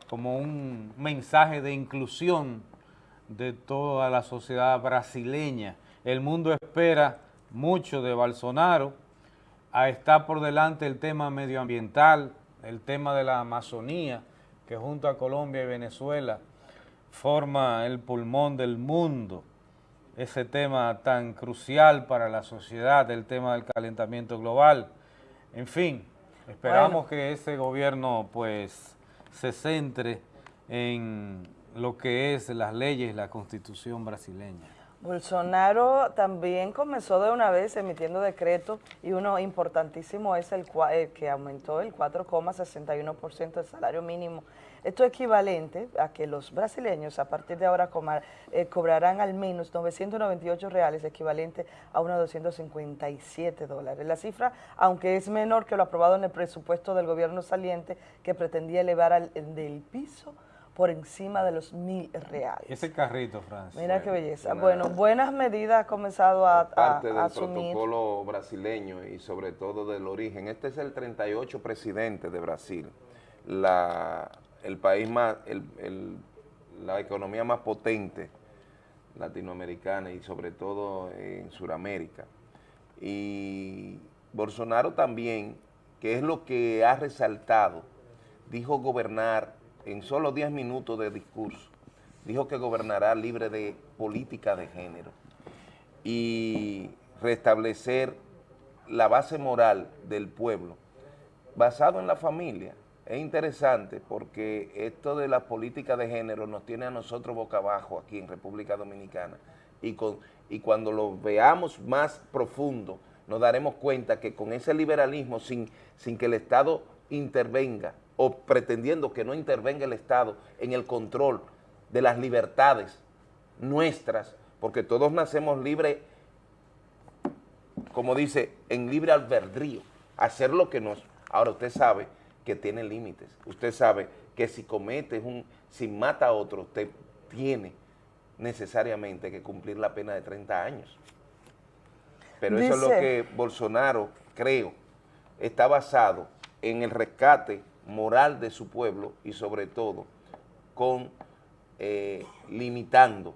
como un mensaje de inclusión de toda la sociedad brasileña. El mundo espera mucho de Bolsonaro, a está por delante el tema medioambiental, el tema de la Amazonía, que junto a Colombia y Venezuela forma el pulmón del mundo, ese tema tan crucial para la sociedad, el tema del calentamiento global. En fin, esperamos que ese gobierno pues se centre en lo que es las leyes la constitución brasileña. Bolsonaro también comenzó de una vez emitiendo decretos y uno importantísimo es el, el que aumentó el 4,61% del salario mínimo. Esto es equivalente a que los brasileños a partir de ahora eh, cobrarán al menos 998 reales, equivalente a unos 257 dólares. La cifra, aunque es menor que lo aprobado en el presupuesto del gobierno saliente, que pretendía elevar al, del piso por encima de los mil reales. Ese carrito, Francia. Mira qué belleza. una- Bueno, buenas medidas ha comenzado a, a- parte a del asumir. protocolo brasileño y sobre todo del origen. Este es el 38 presidente de Brasil, la, el país más, el- el- la economía más potente latinoamericana y sobre todo en Sudamérica. Y Bolsonaro también, que es lo que ha resaltado, dijo gobernar en solo 10 minutos de discurso, dijo que gobernará libre de política de género y restablecer la base moral del pueblo basado en la familia. Es interesante porque esto de la política de género nos tiene a nosotros boca abajo aquí en República Dominicana y, con, y cuando lo veamos más profundo nos daremos cuenta que con ese liberalismo sin, sin que el Estado intervenga o pretendiendo que no intervenga el Estado en el control de las libertades nuestras, porque todos nacemos libres como dice, en libre albedrío, hacer lo que nos... Ahora usted sabe que tiene límites, usted sabe que si comete un, si mata a otro, usted tiene necesariamente que cumplir la pena de 30 años. Pero eso es lo que Bolsonaro, creo, está basado en el rescate moral de su pueblo y sobre todo con eh, limitando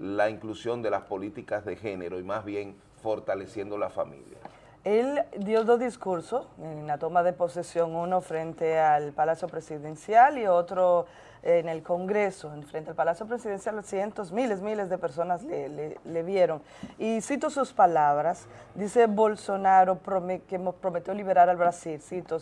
la inclusión de las políticas de género y más bien fortaleciendo la familia. Él dio dos discursos en la toma de posesión, uno frente al Palacio Presidencial y otro en el Congreso, en frente al Palacio Presidencial, cientos, miles, miles de personas le, vieron. Y cito sus palabras, dice Bolsonaro que prometió liberar al Brasil, cito,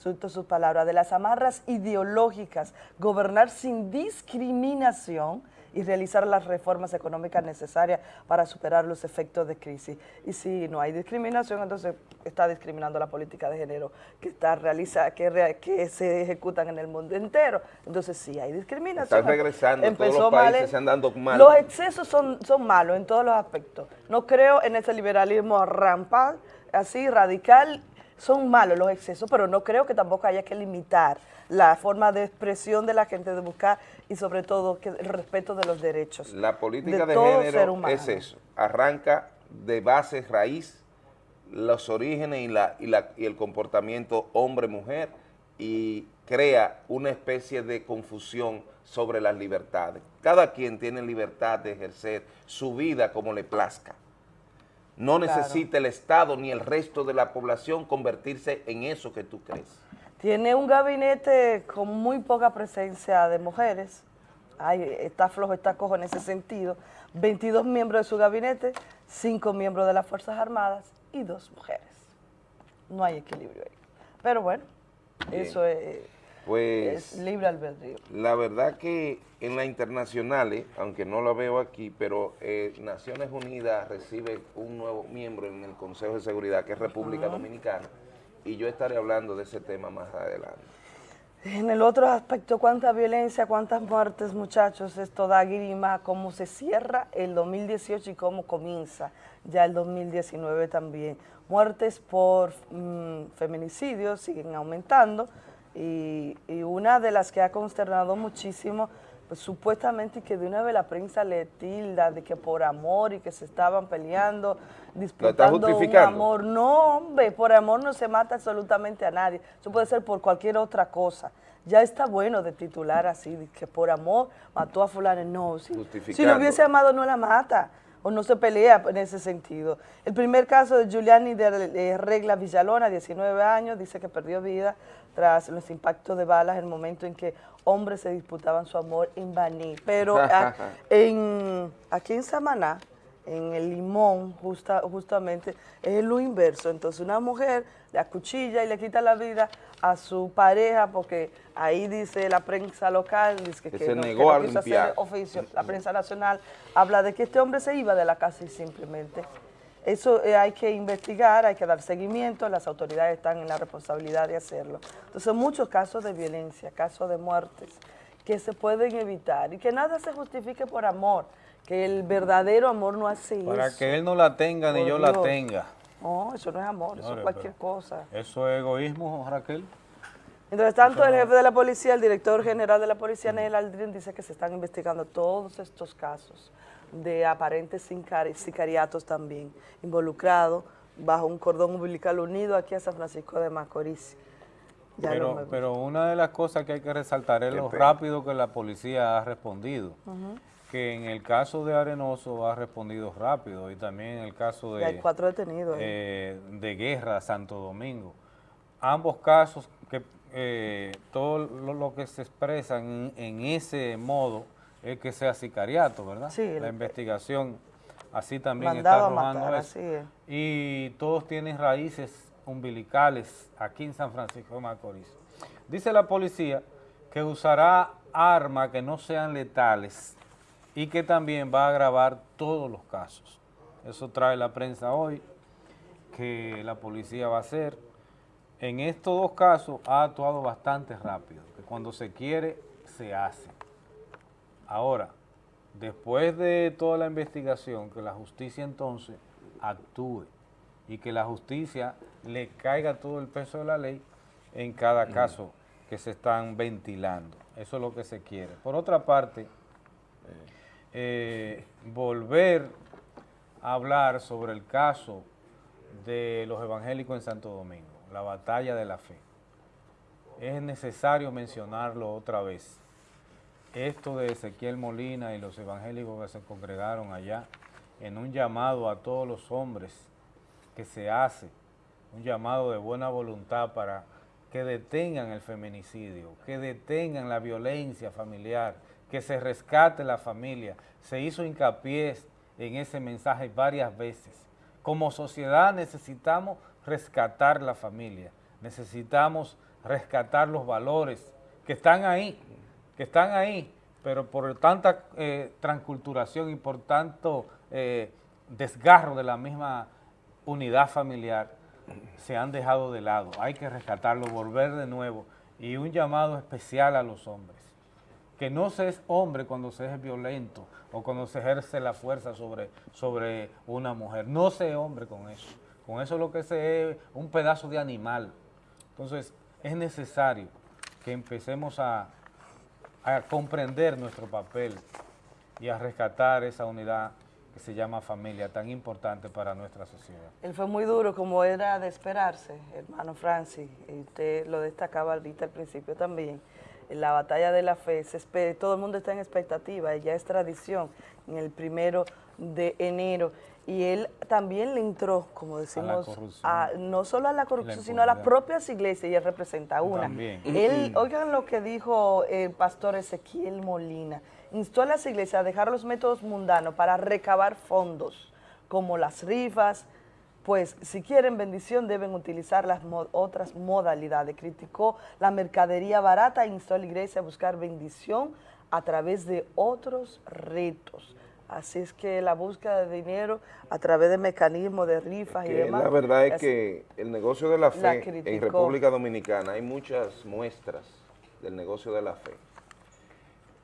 cito sus palabras, de las amarras ideológicas, gobernar sin discriminación y realizar las reformas económicas necesarias para superar los efectos de crisis. Y si no hay discriminación, entonces está discriminando la política de género que está realiza, que, que se ejecutan en el mundo entero. Entonces sí hay discriminación. Están regresando, todos Empezó los mal países en- se mal. Los excesos son, son malos en todos los aspectos. No creo en ese liberalismo rampal, así radical, son malos los excesos, pero no creo que tampoco haya que limitar la forma de expresión de la gente de buscar y sobre todo que el respeto de los derechos. La política de, género es eso, arranca de base raíz los orígenes y, la, y, la, y el comportamiento hombre-mujer y crea una especie de confusión sobre las libertades. Cada quien tiene libertad de ejercer su vida como le plazca. No Claro. necesita el Estado ni el resto de la población convertirse en eso que tú crees. Tiene un gabinete con muy poca presencia de mujeres. Ay, está flojo, está cojo en ese sentido. 22 miembros de su gabinete, 5 miembros de las Fuerzas Armadas y dos mujeres. No hay equilibrio ahí. Pero bueno, Bien. eso es, Pues es libre albedrío. La verdad que en la internacionales, aunque no la veo aquí, pero eh, Naciones Unidas recibe un nuevo miembro en el Consejo de Seguridad, que es República. Dominicana, y yo estaré hablando de ese tema más adelante. En el otro aspecto, cuánta violencia, cuántas muertes, muchachos, esto da grima, cómo se cierra el 2018 y cómo comienza ya el 2019 también. Muertes por mm, feminicidios siguen aumentando y, y una de las que ha consternado muchísimo, pues supuestamente que de una vez la prensa le tilda de que por amor y que se estaban peleando, disputando un amor. No, hombre, por amor no se mata absolutamente a nadie. Eso puede ser por cualquier otra cosa. Ya está bueno de titular así, de que por amor mató a fulano. No, si, si lo hubiese amado no la mata o no se pelea en ese sentido. El primer caso de Giuliani de Regla Villalona, 19 años, dice que perdió vida tras los impactos de balas el momento en que hombres se disputaban su amor en Baní. Pero a- en, aquí en Samaná, en el limón, justa, justamente, es lo inverso. Entonces una mujer le acuchilla y le quita la vida a su pareja porque ahí dice la prensa local, dice que, Que se no, negó no a quiso hacer limpiar. oficio. La prensa nacional habla de que este hombre se iba de la casa y simplemente. Eso eh, hay que investigar, hay que dar seguimiento, las autoridades están en la responsabilidad de hacerlo. Entonces, muchos casos de violencia, casos de muertes que se pueden evitar y que nada se justifique por amor, que el verdadero amor no hace Para eso. que él no la tenga ni yo la tenga. No, eso no es amor, eso es cualquier cosa. ¿Eso es egoísmo, Raquel? Mientras tanto, el jefe de la policía, el director general de la policía, Nel Aldrin, dice que se están investigando todos estos casos de aparentes sicariatos también involucrados bajo un cordón umbilical unido aquí a San Francisco de Macorís. Ya Pero, pero una de las cosas que hay que resaltar es Qué lo pena. rápido que la policía ha respondido. Que en el caso de Arenoso ha respondido rápido y también en el caso Y hay de, cuatro detenidos. ahí. eh, de Guerra, Santo Domingo. Ambos casos, que eh, todo lo, lo que se expresa en, en ese modo es que sea sicariato, ¿verdad? Sí, La el- investigación así también está arrojando eso. así es. Y todos tienen raíces umbilicales aquí en San Francisco de Macorís. Dice la policía que usará armas que no sean letales y que también va a grabar todos los casos. Eso trae la prensa hoy, que la policía va a hacer. En estos dos casos ha actuado bastante rápido, que cuando se quiere, se hace. Ahora, después de toda la investigación, que la justicia entonces actúe y que la justicia le caiga todo el peso de la ley en cada caso que se están ventilando. Eso es lo que se quiere. Por otra parte, eh, volver a hablar sobre el caso de los evangélicos en Santo Domingo, la batalla de la fe. Es necesario mencionarlo otra vez. Esto de Ezequiel Molina y los evangélicos que se congregaron allá, en un llamado a todos los hombres que se hace un llamado de buena voluntad para que detengan el feminicidio, que detengan la violencia familiar, que se rescate la familia. Se hizo hincapié en ese mensaje varias veces. Como sociedad necesitamos rescatar la familia, necesitamos rescatar los valores que están ahí, están ahí, pero por tanta eh, transculturación y por tanto eh, desgarro de la misma unidad familiar, se han dejado de lado. Hay que rescatarlo, volver de nuevo. Y un llamado especial a los hombres. Que no se es hombre cuando se es violento o cuando se ejerce la fuerza sobre, sobre una mujer. No se es hombre con eso. Con eso lo que se es un pedazo de animal. Entonces, es necesario que empecemos a, a comprender nuestro papel y a rescatar esa unidad que se llama familia, tan importante para nuestra sociedad. Él fue muy duro, como era de esperarse, hermano Francis, y usted lo destacaba ahorita al principio también. En la batalla de la fe, se todo el mundo está en expectativa, ya es tradición, en el primero de enero. Y él también le entró, como decimos, a no solo a la corrupción, sino a las propias iglesias, y él representa una. Él, oigan lo que dijo el pastor Ezequiel Molina, instó a las iglesias a dejar los métodos mundanos para recabar fondos, como las rifas, pues si quieren bendición deben utilizar las otras modalidades. Criticó la mercadería barata e instó a la iglesia a buscar bendición a través de otros retos. Así es que la búsqueda de dinero a través de mecanismos de rifas y demás. La verdad es, que el negocio de la fe en República Dominicana hay muchas muestras del negocio de la fe.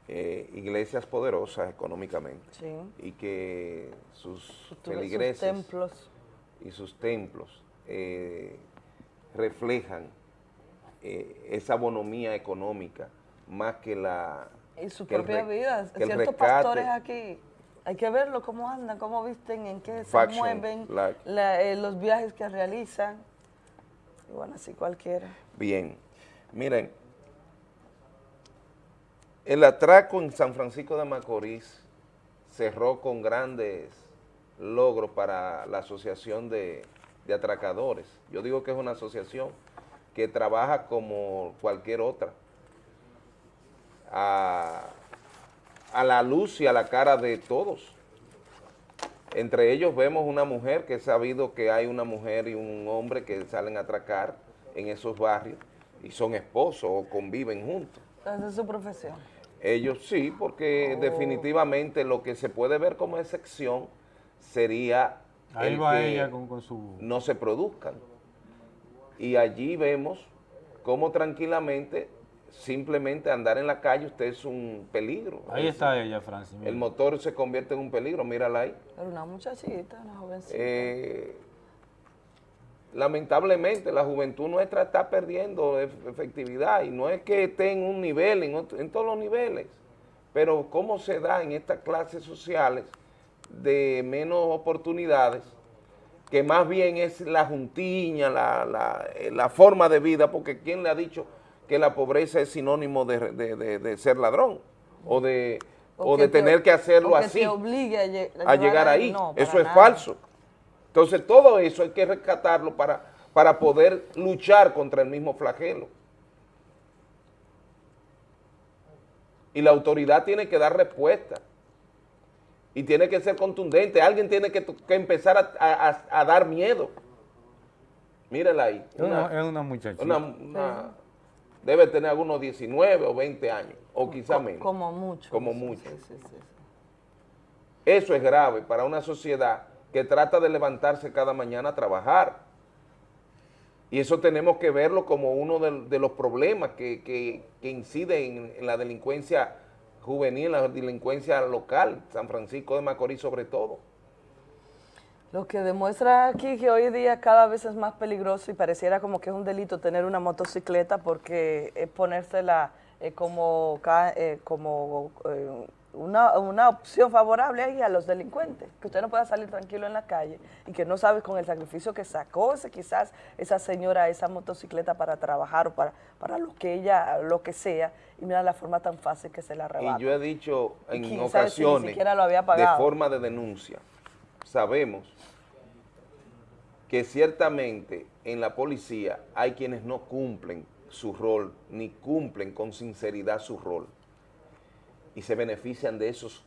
Eh, iglesias poderosas económicamente y que sus feligreses templos. y sus templos eh, reflejan eh, esa bonomía económica más que la... Y su propia vida. Ciertos pastores aquí, hay que verlo, cómo andan, cómo visten, en qué se mueven, los viajes que realizan. Y bueno, así cualquiera. Bien. Miren, el atraco en San Francisco de Macorís cerró con grandes logros para la asociación de, atracadores. Yo digo que es una asociación que trabaja como cualquier otra, a, a la luz y a la cara de todos. Entre ellos vemos una mujer que he sabido que hay una mujer y un hombre que salen a atracar en esos barrios y son esposos o conviven juntos. Esa es su profesión. Ellos sí, porque oh. definitivamente lo que se puede ver como excepción sería el que no se produzcan. Y allí vemos cómo tranquilamente, simplemente andar en la calle, usted es un peligro. Ahí está ella, Francis. El motor se convierte en un peligro, mírala ahí. Pero una muchachita, una jovencita. Eh, lamentablemente la juventud nuestra está perdiendo efectividad y no es que esté en un nivel, en, todos los niveles, pero cómo se da en estas clases sociales de menos oportunidades, que más bien es la juntiña, la, eh, forma de vida, porque ¿quién le ha dicho que la pobreza es sinónimo de, ser ladrón o de, o, de tener que hacerlo así, a, llegar ahí? Eso es falso. Entonces todo eso hay que rescatarlo para, para poder luchar contra el mismo flagelo. Y la autoridad tiene que dar respuesta. Y tiene que ser contundente. Alguien tiene que, empezar a, dar miedo. Mírala ahí. es una muchachita. Debe tener algunos 19 o 20 años, o quizá menos. Como mucho. Como mucho. Eso es grave para una sociedad que trata de levantarse cada mañana a trabajar. Y eso tenemos que verlo como uno de, los problemas que, que, incide en, la delincuencia juvenil, la delincuencia local, San Francisco de Macorís sobre todo. Lo que demuestra aquí que hoy día cada vez es más peligroso y pareciera como que es un delito tener una motocicleta porque es ponérsela eh, como, eh, como eh, una, opción favorable ahí a los delincuentes, que usted no pueda salir tranquilo en la calle y que no sabe con el sacrificio que sacó ese, quizás esa señora esa motocicleta para trabajar o para, para lo que ella, lo que sea, y mira la forma tan fácil que se la arrebata. Y yo he dicho en ocasiones, de forma de denuncia, sabemos que ciertamente en la policía hay quienes no cumplen su rol, ni cumplen con sinceridad su rol, y se benefician de esos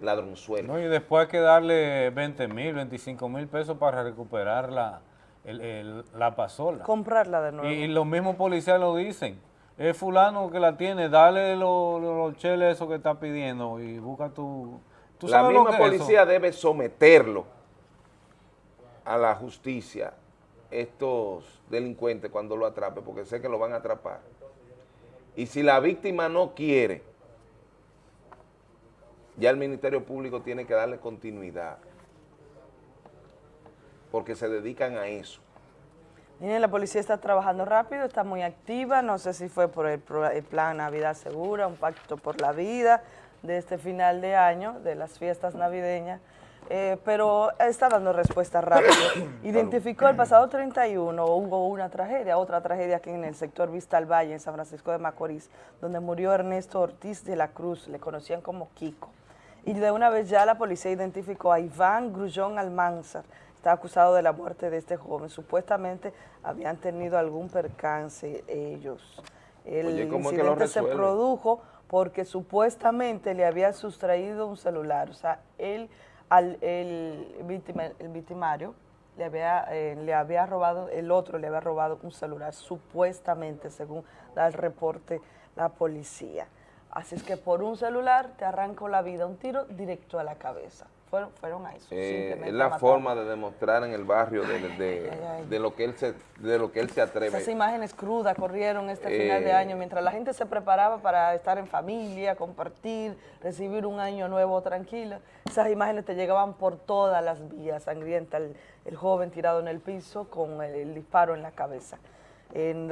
ladronzuelos. No, y después hay que darle 20 mil, 25 mil pesos para recuperar la, el- el- la pasola. Comprarla de nuevo. Y, y los mismos policías lo dicen. Es fulano que la tiene, dale los los cheles eso que está pidiendo y busca tu... ¿tú la sabes lo misma que es eso? policía debe someterlo a la justicia, estos delincuentes cuando lo atrape, porque sé que lo van a atrapar. Y si la víctima no quiere, ya el Ministerio Público tiene que darle continuidad, porque se dedican a eso. Miren, la policía está trabajando rápido, está muy activa, no sé si fue por el plan Navidad Segura, un pacto por la vida de este final de año, de las fiestas navideñas, eh, pero está dando respuesta rápido. Identificó el pasado 31, hubo una tragedia, otra tragedia aquí en el sector Vista al Valle, en San Francisco de Macorís, donde murió Ernesto Ortiz de la Cruz, le conocían como Kiko. Y de una vez ya la policía identificó a Iván Grullón Almanzar, está acusado de la muerte de este joven. Supuestamente habían tenido algún percance ellos. El Oye, ¿cómo es que lo incidente se produjo porque supuestamente le había sustraído un celular. O sea, él, al, el, víctima- el victimario le había, eh, le había robado, el otro le había robado un celular, supuestamente, según da el reporte la policía. Así es que por un celular te arrancó la vida, un tiro directo a la cabeza. Fueron, fueron a eso. Eh, es la matar. forma de demostrar en el barrio de, de- Ay, ay. de lo que él se de lo que él se atreve. Esas imágenes crudas corrieron este final de Eh. año mientras la gente se preparaba para estar en familia, compartir, recibir un año nuevo tranquilo. Esas imágenes te llegaban por todas las vías sangrientas. El, el joven tirado en el piso con el, el disparo en la cabeza.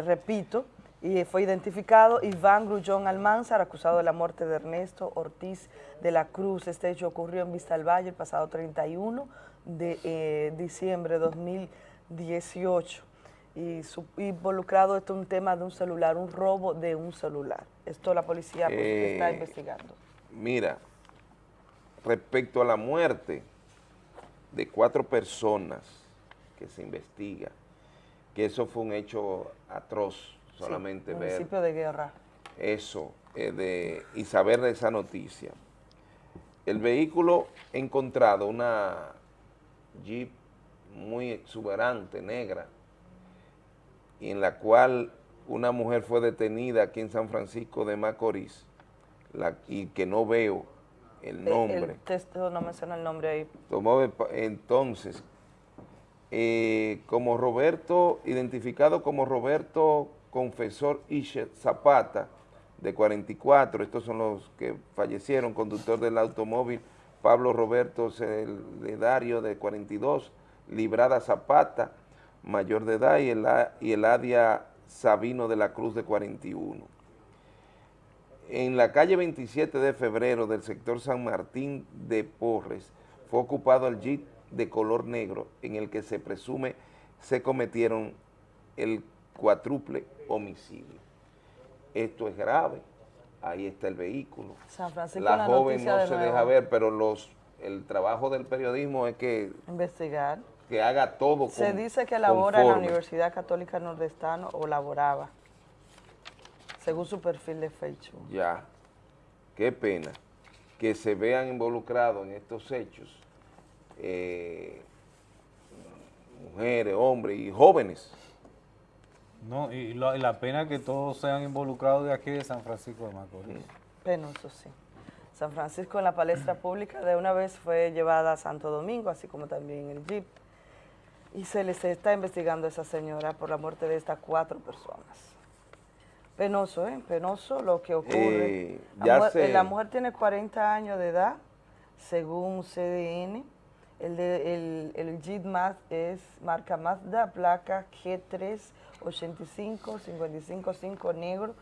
Repito, y fue identificado Iván Grullón Almanzar, acusado de la muerte de Ernesto Ortiz de la Cruz. Este hecho ocurrió en Vista al Valle el pasado 31 de eh, diciembre de 2018 y su- involucrado esto es un tema de un celular, un robo de un celular. Esto la policía pues, Eh, está investigando. Mira, respecto a la muerte de cuatro personas que se investiga, que eso fue un hecho atroz, solamente Sí, ver municipio de guerra. eso eh, de, y saber de esa noticia. El vehículo encontrado, una Jeep muy exuberante, negra, y en la cual una mujer fue detenida aquí en San Francisco de Macorís, la- y que no veo el nombre. El texto no menciona el nombre ahí. Tomó entonces, eh, como Roberto, identificado como Roberto Confesor Ishet Zapata, de 44, estos son los que fallecieron, conductor del automóvil, Pablo Roberto Cedario, de 42, Librada Zapata, mayor de edad, y, Ela- y Eladia Sabino de la Cruz, de 41 en la calle 27 de febrero del sector San Martín de Porres fue ocupado el jeep de color negro en el que se presume se cometieron el cuádruple homicidio. Esto es grave, ahí está el vehículo. San Francisco La la joven no de se nuevo. deja ver, pero los el trabajo del periodismo es que, Investigar. que haga todo Se con- dice que labora en la. Universidad Católica Nordestano o laboraba, según su perfil de Facebook. Ya, qué pena que se vean involucrados en estos hechos eh, mujeres, hombres y jóvenes. No, y, la pena que todos sean involucrados de aquí de San Francisco de Macorís. Penoso, sí. San Francisco en la palestra pública de una vez fue llevada a Santo Domingo, así como también el jeep. Y se les está investigando a esa señora por la muerte de estas cuatro personas. Penoso, ¿eh? Penoso lo que ocurre. Eh, la, mujer, sé. la mujer tiene 40 años de edad, según CDN. El, de, el, el Jeep Maz es marca Mazda, placa G3 85 555 negro.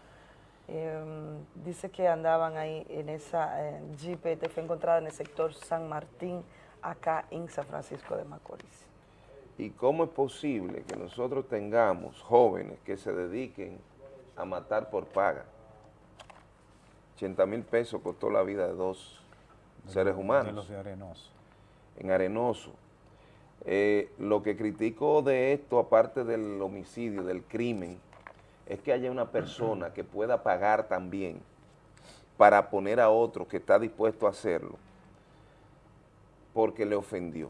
Eh, dice que andaban ahí en esa eh, Jeep, fue encontrada en el sector San Martín, acá en San Francisco de Macorís. ¿Y cómo es posible que nosotros tengamos jóvenes que se dediquen a matar por paga? 80 mil pesos costó la vida de dos seres humanos. De los de Arenoso. En Arenoso. Eh, lo que critico de esto, aparte del homicidio, del crimen, es que haya una persona que pueda pagar también para poner a otro que está dispuesto a hacerlo porque le ofendió,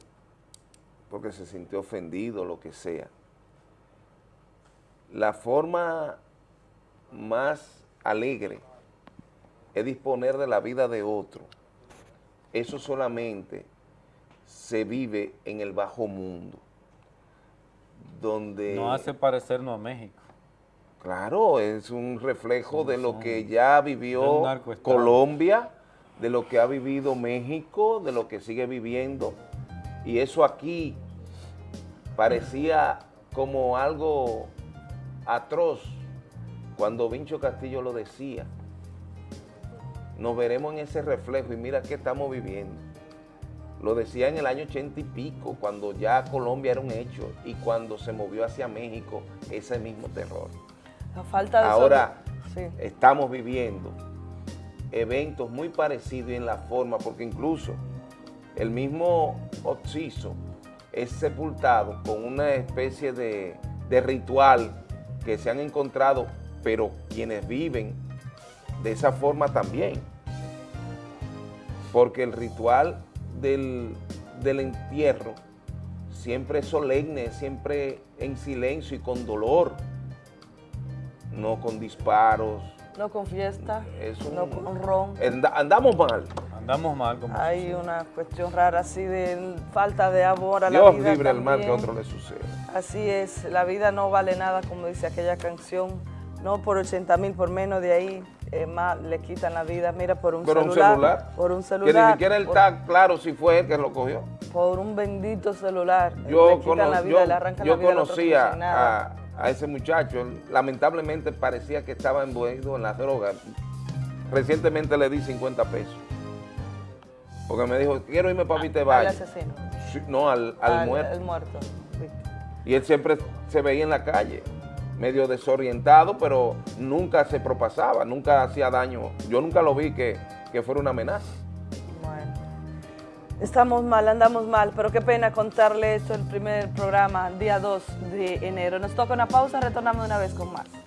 porque se sintió ofendido, lo que sea. La forma más alegre es disponer de la vida de otro. Eso solamente se vive en el bajo mundo, donde... No hace parecernos a México. Claro, es un reflejo de lo que ya vivió Colombia, de lo que ha vivido México, de lo que sigue viviendo. Y eso aquí parecía como algo atroz cuando Vincho Castillo lo decía. Nos veremos en ese reflejo y mira qué estamos viviendo. Lo decía en el año ochenta y pico, cuando ya Colombia era un hecho y cuando se movió hacia México ese mismo terror. falta Ahora estamos viviendo eventos muy parecidos en la forma, porque incluso el mismo Oxiso es sepultado con una especie de, de ritual que se han encontrado, pero quienes viven de esa forma también. Porque el ritual del, del entierro siempre solemne, siempre en silencio y con dolor, no con disparos. No con fiesta, no con ron. Andamos mal. Andamos mal. Como Hay una cuestión rara así de falta de amor a la vida Dios libre al mal que otro le suceda. Así es, la vida no vale nada, como dice aquella canción, no por 80 mil, por menos de ahí, más le quitan la vida, mira, por un, celular, un celular. Por un celular. Que ni siquiera él está claro si fue él que lo cogió. Por un bendito celular. Yo, le quitan la vida, yo, le arrancan la vida conocía a, a, ese muchacho, lamentablemente parecía que estaba envuelto en las drogas. Recientemente le di 50 pesos. Porque me dijo, quiero irme para Vitevalle. ¿Al asesino? no, al, al, muerto. Al muerto. Y él siempre se veía en la calle medio desorientado, pero nunca se propasaba, nunca hacía daño. Yo nunca lo vi que, que fuera una amenaza. Bueno, estamos mal, andamos mal, pero qué pena contarle esto el primer programa, día 2 de enero. Nos toca una pausa, retornamos una vez con más.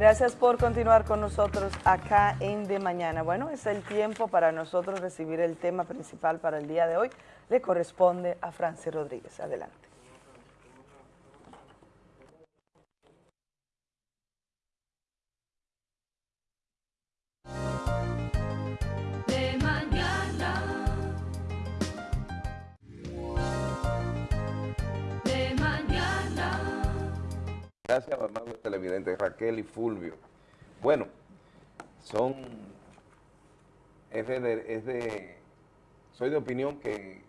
Gracias por continuar con nosotros acá en De Mañana. Bueno, es el tiempo para nosotros recibir el tema principal para el día de hoy. Le corresponde a Francis Rodríguez. Adelante. Gracias, amable televidente Raquel y Fulvio. Bueno, son, es de, soy de opinión que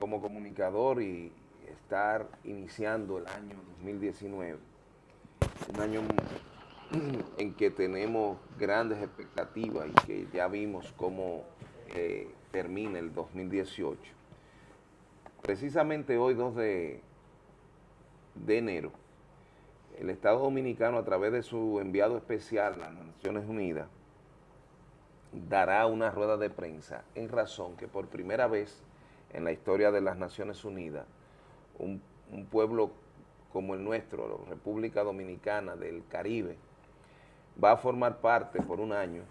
como comunicador y estar iniciando el año 2019, un año en que tenemos grandes expectativas y que ya vimos cómo eh, termina el 2018. Precisamente hoy, 2 de, de enero, el Estado Dominicano, a través de su enviado especial las Naciones Unidas, dará una rueda de prensa en razón que por primera vez en la historia de las Naciones Unidas, un, pueblo como el nuestro, la República Dominicana del Caribe, va a formar parte por un año,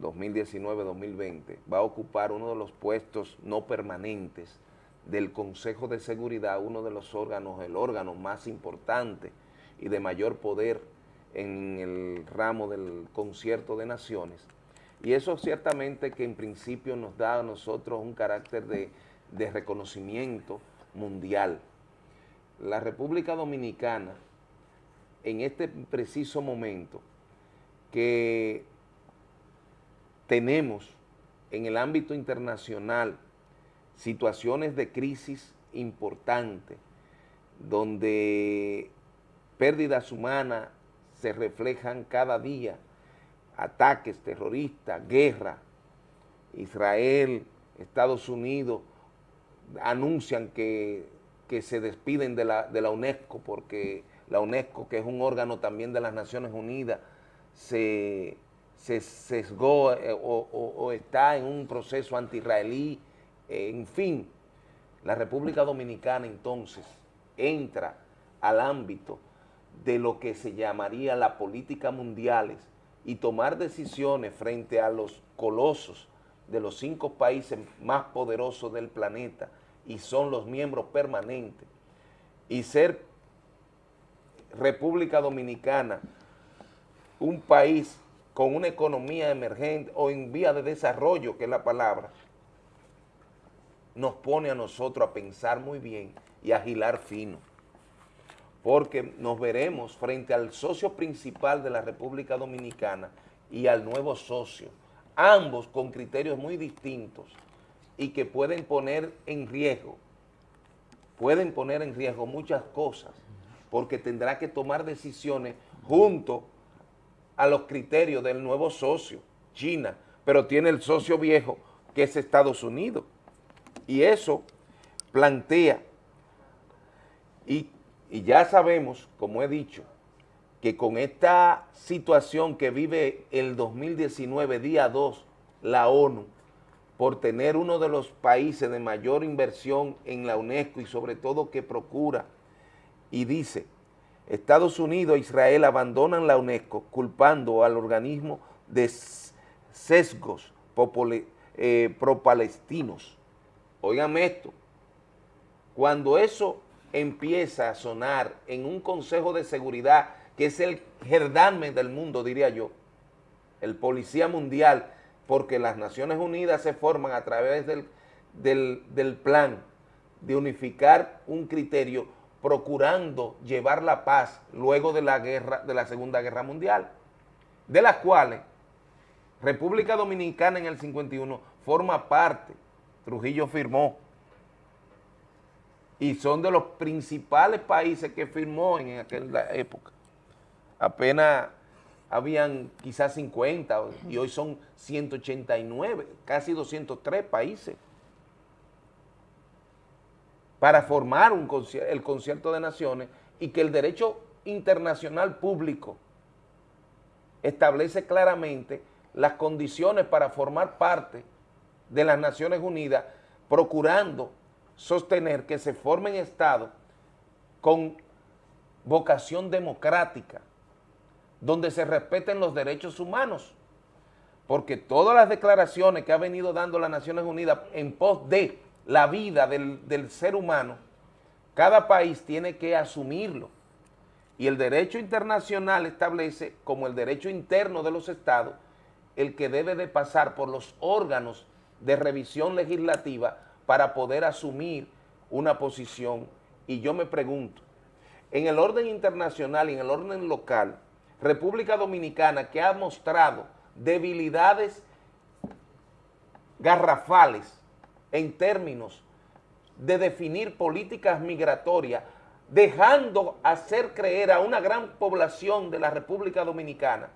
2019-2020, va a ocupar uno de los puestos no permanentes del Consejo de Seguridad, uno de los órganos, el órgano más importante y de mayor poder en el ramo del concierto de naciones. Y eso ciertamente que en principio nos da a nosotros un carácter de, de reconocimiento mundial. La República Dominicana, en este preciso momento que tenemos en el ámbito internacional situaciones de crisis importantes, donde pérdidas humanas se reflejan cada día, ataques terroristas, guerra, Israel Estados Unidos anuncian que, que se despiden de la, de la UNESCO porque la UNESCO, que es un órgano también de las Naciones Unidas, se, se sesgó eh, o, está en un proceso anti-israelí, eh, en fin, la República Dominicana entonces entra al ámbito de lo que se llamaría la política mundiales y tomar decisiones frente a los colosos de los cinco países más poderosos del planeta y son los miembros permanentes y ser República Dominicana un país con una economía emergente o en vía de desarrollo, que es la palabra, nos pone a nosotros a pensar muy bien y a agilar fino, porque nos veremos frente al socio principal de la República Dominicana y al nuevo socio, ambos con criterios muy distintos y que pueden poner en riesgo, pueden poner en riesgo muchas cosas, porque tendrá que tomar decisiones junto a los criterios del nuevo socio, China, pero tiene el socio viejo que es Estados Unidos. Y eso plantea, y, y ya sabemos, como he dicho, que con esta situación que vive el 2019, día 2, la ONU, por tener uno de los países de mayor inversión en la UNESCO y sobre todo que procura, y dice, Estados Unidos e Israel abandonan la UNESCO culpando al organismo de sesgos eh, pro-palestinos. Óigame esto, cuando eso empieza a sonar en un Consejo de Seguridad, que es el gerdarme del mundo, diría yo, el policía mundial, porque las Naciones Unidas se forman a través del, del, del plan de unificar un criterio procurando llevar la paz luego de la guerra, de la Segunda Guerra Mundial, de las cuales República Dominicana en el 51 forma parte, Trujillo firmó, y son de los principales países que firmó en aquella época. Apenas habían quizás 50 y hoy son 189, casi 203 países para formar un el concierto de naciones y que el derecho internacional público establece claramente las condiciones para formar parte de las Naciones Unidas, procurando sostener que se formen estados con vocación democrática, donde se respeten los derechos humanos, porque todas las declaraciones que ha venido dando las Naciones Unidas en pos de la vida del, del ser humano, cada país tiene que asumirlo. Y el derecho internacional establece, como el derecho interno de los estados, el que debe de pasar por los órganos de revisión legislativa para poder asumir una posición. Y yo me pregunto, en el orden internacional y en el orden local, República Dominicana, que ha mostrado debilidades garrafales en términos de definir políticas migratorias, dejando hacer creer a una gran población de la República Dominicana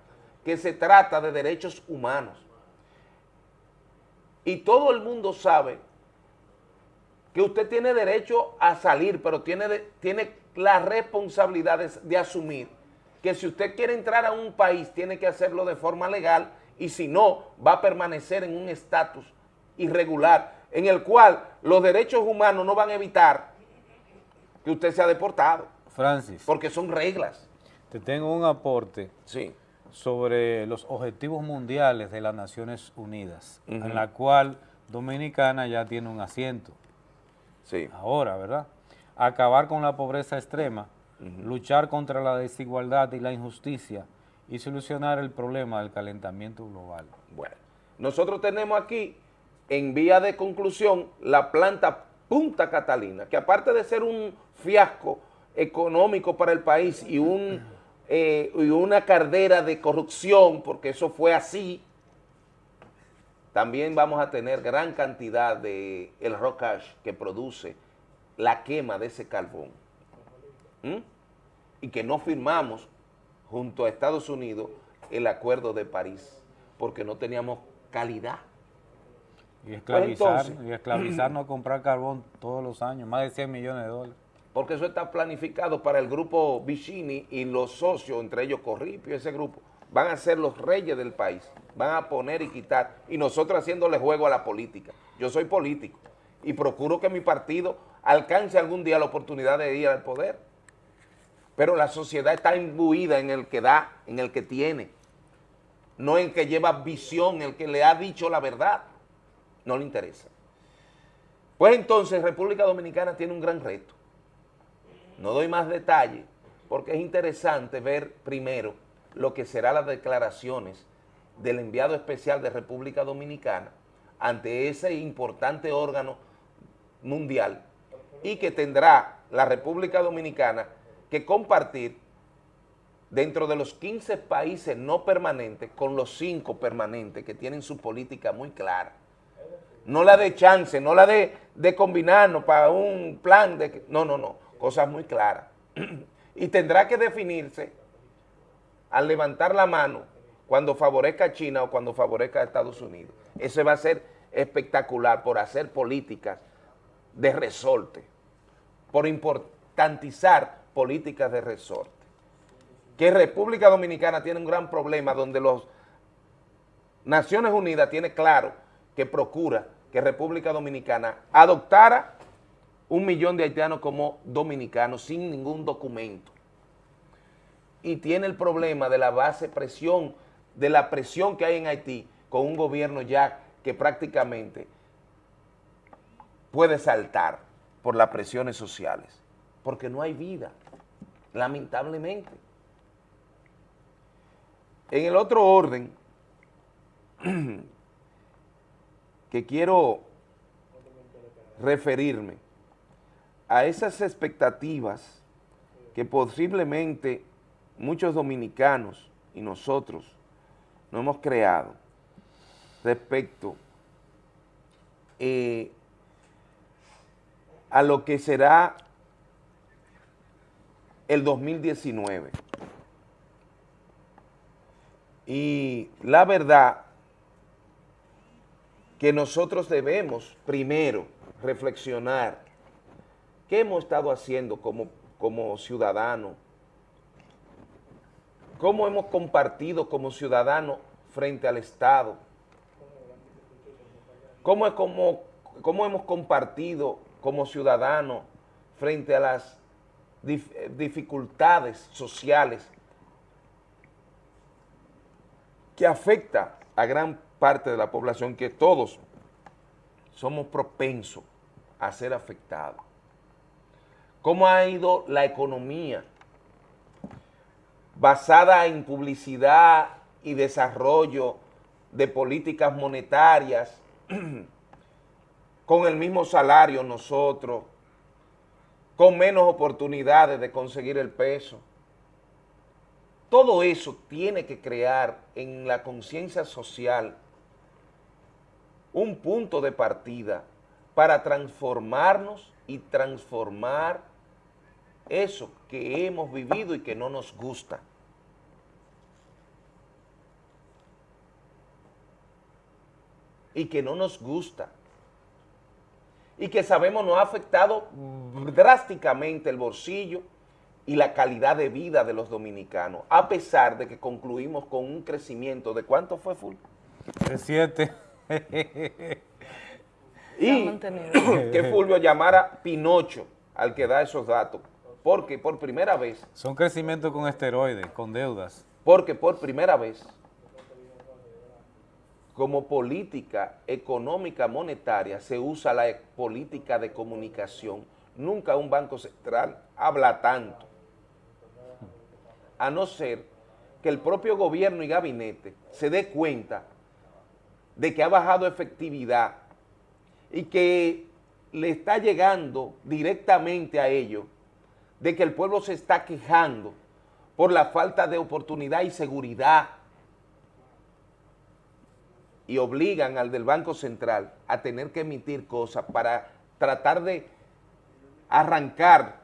que se trata de derechos humanos. Y todo el mundo sabe que usted tiene derecho a salir, pero tiene, de- tiene la responsabilidad de, de asumir que si usted quiere entrar a un país, tiene que hacerlo de forma legal y si no, va a permanecer en un estatus irregular, en el cual los derechos humanos no van a evitar que usted sea deportado, Francis, porque son reglas. te tengo un aporte Sí. sobre los objetivos mundiales de las Naciones Unidas, en la cual Dominicana ya tiene un asiento. Sí. Ahora, ¿verdad? Acabar con la pobreza extrema, luchar contra la desigualdad y la injusticia y solucionar el problema del calentamiento global. Bueno, nosotros tenemos aquí, en vía de conclusión, la planta Punta Catalina, que aparte de ser un fiasco económico para el país y, un, eh, y una cardera de corrupción, porque eso fue así, también vamos a tener gran cantidad de el rock ash que produce la quema de ese carbón. ¿Mm? Y que no firmamos junto a Estados Unidos el acuerdo de París, porque no teníamos calidad. Y esclavizar, Pues y esclavizarnos a comprar carbón todos los años, más de 100 millones de dólares. porque eso está planificado para el grupo Vicini y los socios, entre ellos Corripio, ese grupo, van a ser los reyes del país, van a poner y quitar, y nosotros haciéndole juego a la política. Yo soy político y procuro que mi partido alcance algún día la oportunidad de ir al poder, pero la sociedad está imbuida en el que da, en el que tiene, no en el que lleva visión, el que le ha dicho la verdad, no le interesa. Pues entonces República Dominicana tiene un gran reto. No doy más detalles porque es interesante ver primero lo que serán las declaraciones del enviado especial de República Dominicana ante ese importante órgano mundial y que tendrá la República Dominicana que compartir dentro de los 15 países no permanentes con los 5 permanentes que tienen su política muy clara. No la de chance, no la de, de combinarnos para un plan de... No, no, no, cosas muy claras. y tendrá que definirse al levantar la mano cuando favorezca a China o cuando favorezca a Estados Unidos. Eso va a ser espectacular por hacer políticas de resorte, por importantizar políticas de resorte. Que República Dominicana tiene un gran problema donde los Naciones Unidas tiene claro que procura que República Dominicana adoptara un millón de haitianos como dominicanos sin ningún documento. Y tiene el problema de la base presión, de la presión que hay en Haití con un gobierno ya que prácticamente puede saltar por las presiones sociales, porque no hay vida, lamentablemente. En el otro orden, que quiero referirme a esas expectativas que posiblemente muchos dominicanos y nosotros no hemos creado respecto eh, a lo que será el 2019. Y la verdad que nosotros debemos primero reflexionar qué hemos estado haciendo como, como ciudadanos, cómo hemos compartido como ciudadanos frente al Estado, cómo, es como, cómo hemos compartido como ciudadanos frente a las eh, dificultades sociales que afecta a gran parte de la población, que todos somos propensos a ser afectados. ¿Cómo ha ido la economía basada en publicidad y desarrollo de políticas monetarias, con el mismo salario nosotros, con menos oportunidades de conseguir el peso? Todo eso tiene que crear en la conciencia social un punto de partida para transformarnos y transformar eso que hemos vivido y que no nos gusta. Y que no nos gusta. Y que sabemos nos ha afectado drásticamente el bolsillo y la calidad de vida de los dominicanos, a pesar de que concluimos con un crecimiento de ¿cuánto fue, Full? De 7. Y que Fulvio llamara Pinocho al que da esos datos, porque por primera vez, Son crecimientos con esteroides, con deudas. porque por primera vez, como política económica monetaria se usa la política de comunicación. Nunca un banco central habla tanto, a no ser que el propio gobierno y gabinete se dé cuenta de que ha bajado efectividad y que le está llegando directamente a ellos de que el pueblo se está quejando por la falta de oportunidad y seguridad y obligan al del Banco Central a tener que emitir cosas para tratar de arrancar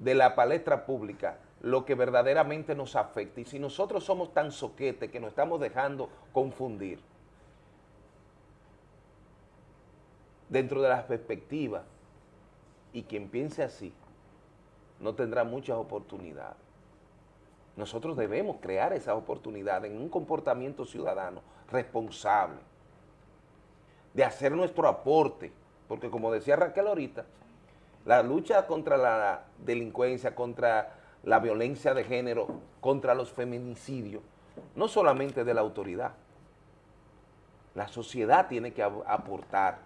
de la palestra pública lo que verdaderamente nos afecta. Y si nosotros somos tan soquetes que nos estamos dejando confundir, dentro de las perspectivas, y quien piense así, no tendrá muchas oportunidades. Nosotros debemos crear esas oportunidades en un comportamiento ciudadano responsable, de hacer nuestro aporte, porque como decía Raquel ahorita, la lucha contra la delincuencia, contra la violencia de género, contra los feminicidios, no solamente de la autoridad, la sociedad tiene que aportar.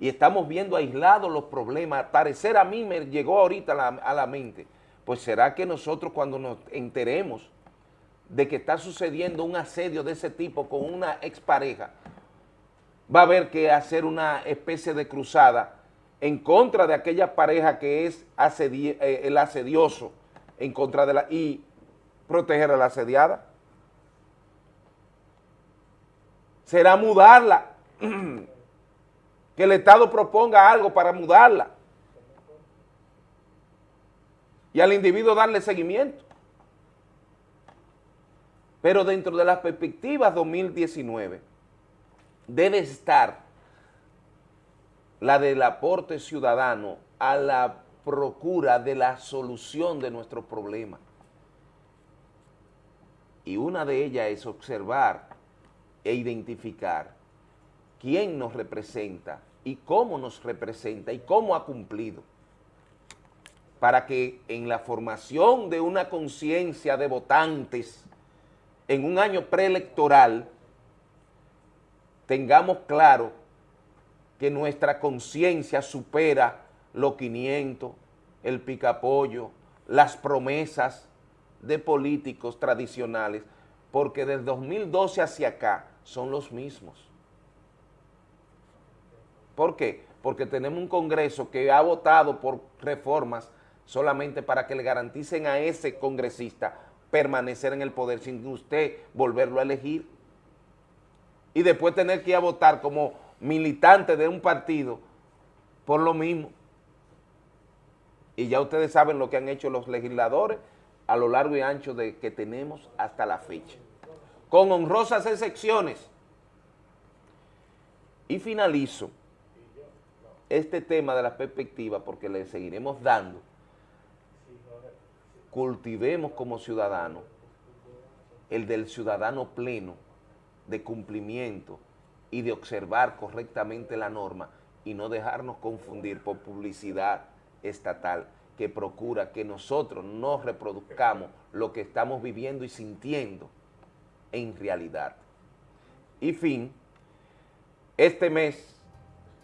Y estamos viendo aislados los problemas. parecer a mí me llegó ahorita a la mente, pues será que nosotros cuando nos enteremos de que está sucediendo un asedio de ese tipo con una expareja, va a haber que hacer una especie de cruzada en contra de aquella pareja que es eh, el asedioso, en contra de la, y proteger a la asediada. Será mudarla, que el Estado proponga algo para mudarla y al individuo darle seguimiento. Pero dentro de las perspectivas 2019 debe estar la del aporte ciudadano a la procura de la solución de nuestros problemas. Y una de ellas es observar e identificar quién nos representa y cómo nos representa y cómo ha cumplido para que en la formación de una conciencia de votantes en un año preelectoral tengamos claro que nuestra conciencia supera los 500, el picapollo, las promesas de políticos tradicionales, porque desde 2012 hacia acá son los mismos. ¿Por qué? Porque tenemos un Congreso que ha votado por reformas solamente para que le garanticen a ese congresista permanecer en el poder sin usted volverlo a elegir y después tener que ir a votar como militante de un partido por lo mismo. Y ya ustedes saben lo que han hecho los legisladores a lo largo y ancho de que tenemos hasta la fecha. Con honrosas excepciones. Y finalizo este tema de la perspectiva porque le seguiremos dando. Cultivemos como ciudadanos el del ciudadano pleno de cumplimiento y de observar correctamente la norma y no dejarnos confundir por publicidad estatal que procura que nosotros no reproduzcamos lo que estamos viviendo y sintiendo en realidad. Y fin, este mes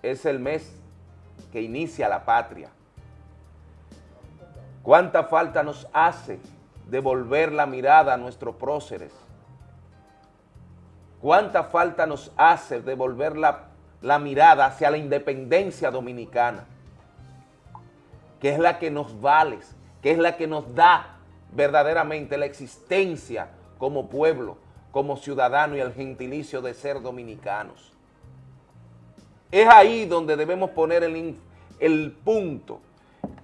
es el mes que inicia la patria. ¿Cuánta falta nos hace devolver la mirada a nuestros próceres? ¿Cuánta falta nos hace devolver la, la mirada hacia la independencia dominicana? Que es la que nos vale, que es la que nos da verdaderamente la existencia como pueblo, como ciudadano y el gentilicio de ser dominicanos. Es ahí donde debemos poner el, el punto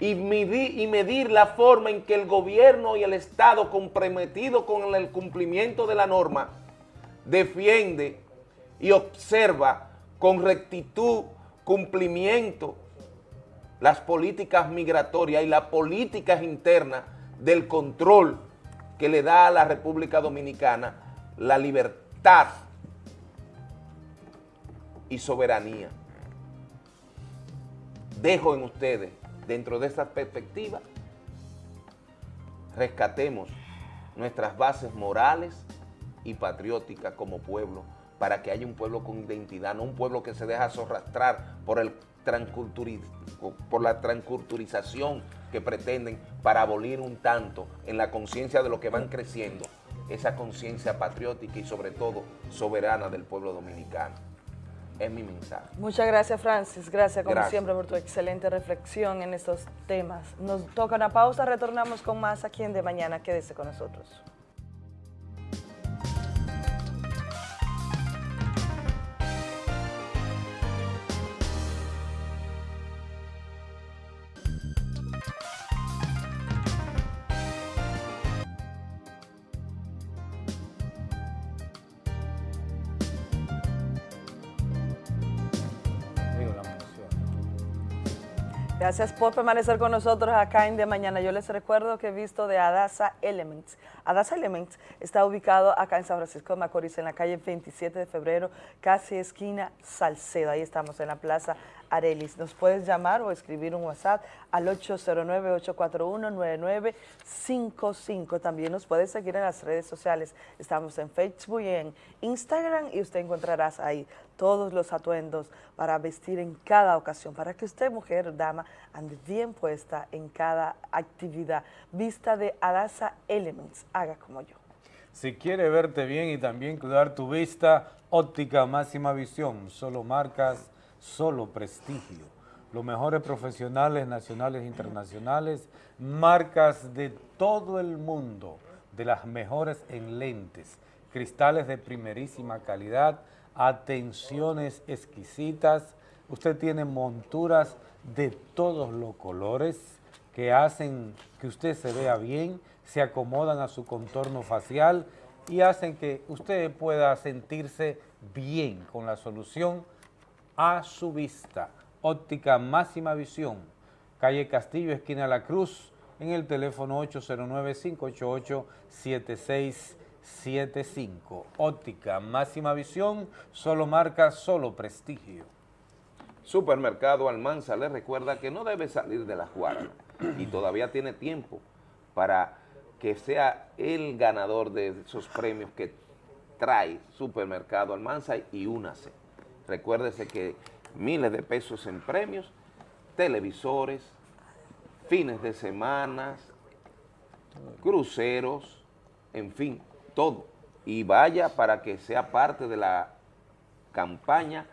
y medir, la forma en que el gobierno y el Estado comprometido con el cumplimiento de la norma defiende y observa con rectitud, cumplimiento, las políticas migratorias y las políticas internas del control que le da a la República Dominicana la libertad y soberanía. Dejo en ustedes, dentro de esa perspectiva, rescatemos nuestras bases morales, y patriótica como pueblo, para que haya un pueblo con identidad, no un pueblo que se deja sorrastrar por, el por la transculturización que pretenden para abolir un tanto en la conciencia de lo que van creciendo, esa conciencia patriótica y sobre todo soberana del pueblo dominicano. Es mi mensaje. Muchas gracias, Francis. Gracias, como siempre, por tu excelente reflexión en estos temas. Nos toca una pausa, retornamos con más aquí en De Mañana. Quédese con nosotros. Gracias por permanecer con nosotros acá en De Mañana. Yo les recuerdo que he visto de Adasa Elements. Adasa Elements está ubicado acá en San Francisco de Macorís, en la calle 27 de febrero, casi esquina Salcedo. Ahí estamos en la Plaza Arelis. Nos puedes llamar o escribir un WhatsApp al 809-841-9955. También nos puedes seguir en las redes sociales. Estamos en Facebook y en Instagram y usted encontrarás ahí todos los atuendos para vestir en cada ocasión, para que usted, mujer, dama, ande bien puesta en cada actividad. Vista de Adasa Elements. Haga como yo. Si quiere verte bien y también cuidar tu vista, óptica máxima visión, solo marcas solo prestigio. Los mejores profesionales nacionales e internacionales, marcas de todo el mundo, de las mejores en lentes, cristales de primerísima calidad, atenciones exquisitas. Usted tiene monturas de todos los colores que hacen que usted se vea bien, se acomodan a su contorno facial y hacen que usted pueda sentirse bien con la solución a su vista. Óptica Máxima Visión, calle Castillo, esquina La Cruz, en el teléfono 809-588-7675. Óptica Máxima Visión, solo marca, solo prestigio. Supermercado Almanza le recuerda que no debe salir de la Guarana y todavía tiene tiempo para que sea el ganador de esos premios que trae Supermercado Almanza y únase. Recuérdese que miles de pesos en premios, televisores, fines de semana, cruceros, en fin, todo. Y vaya para que sea parte de la campaña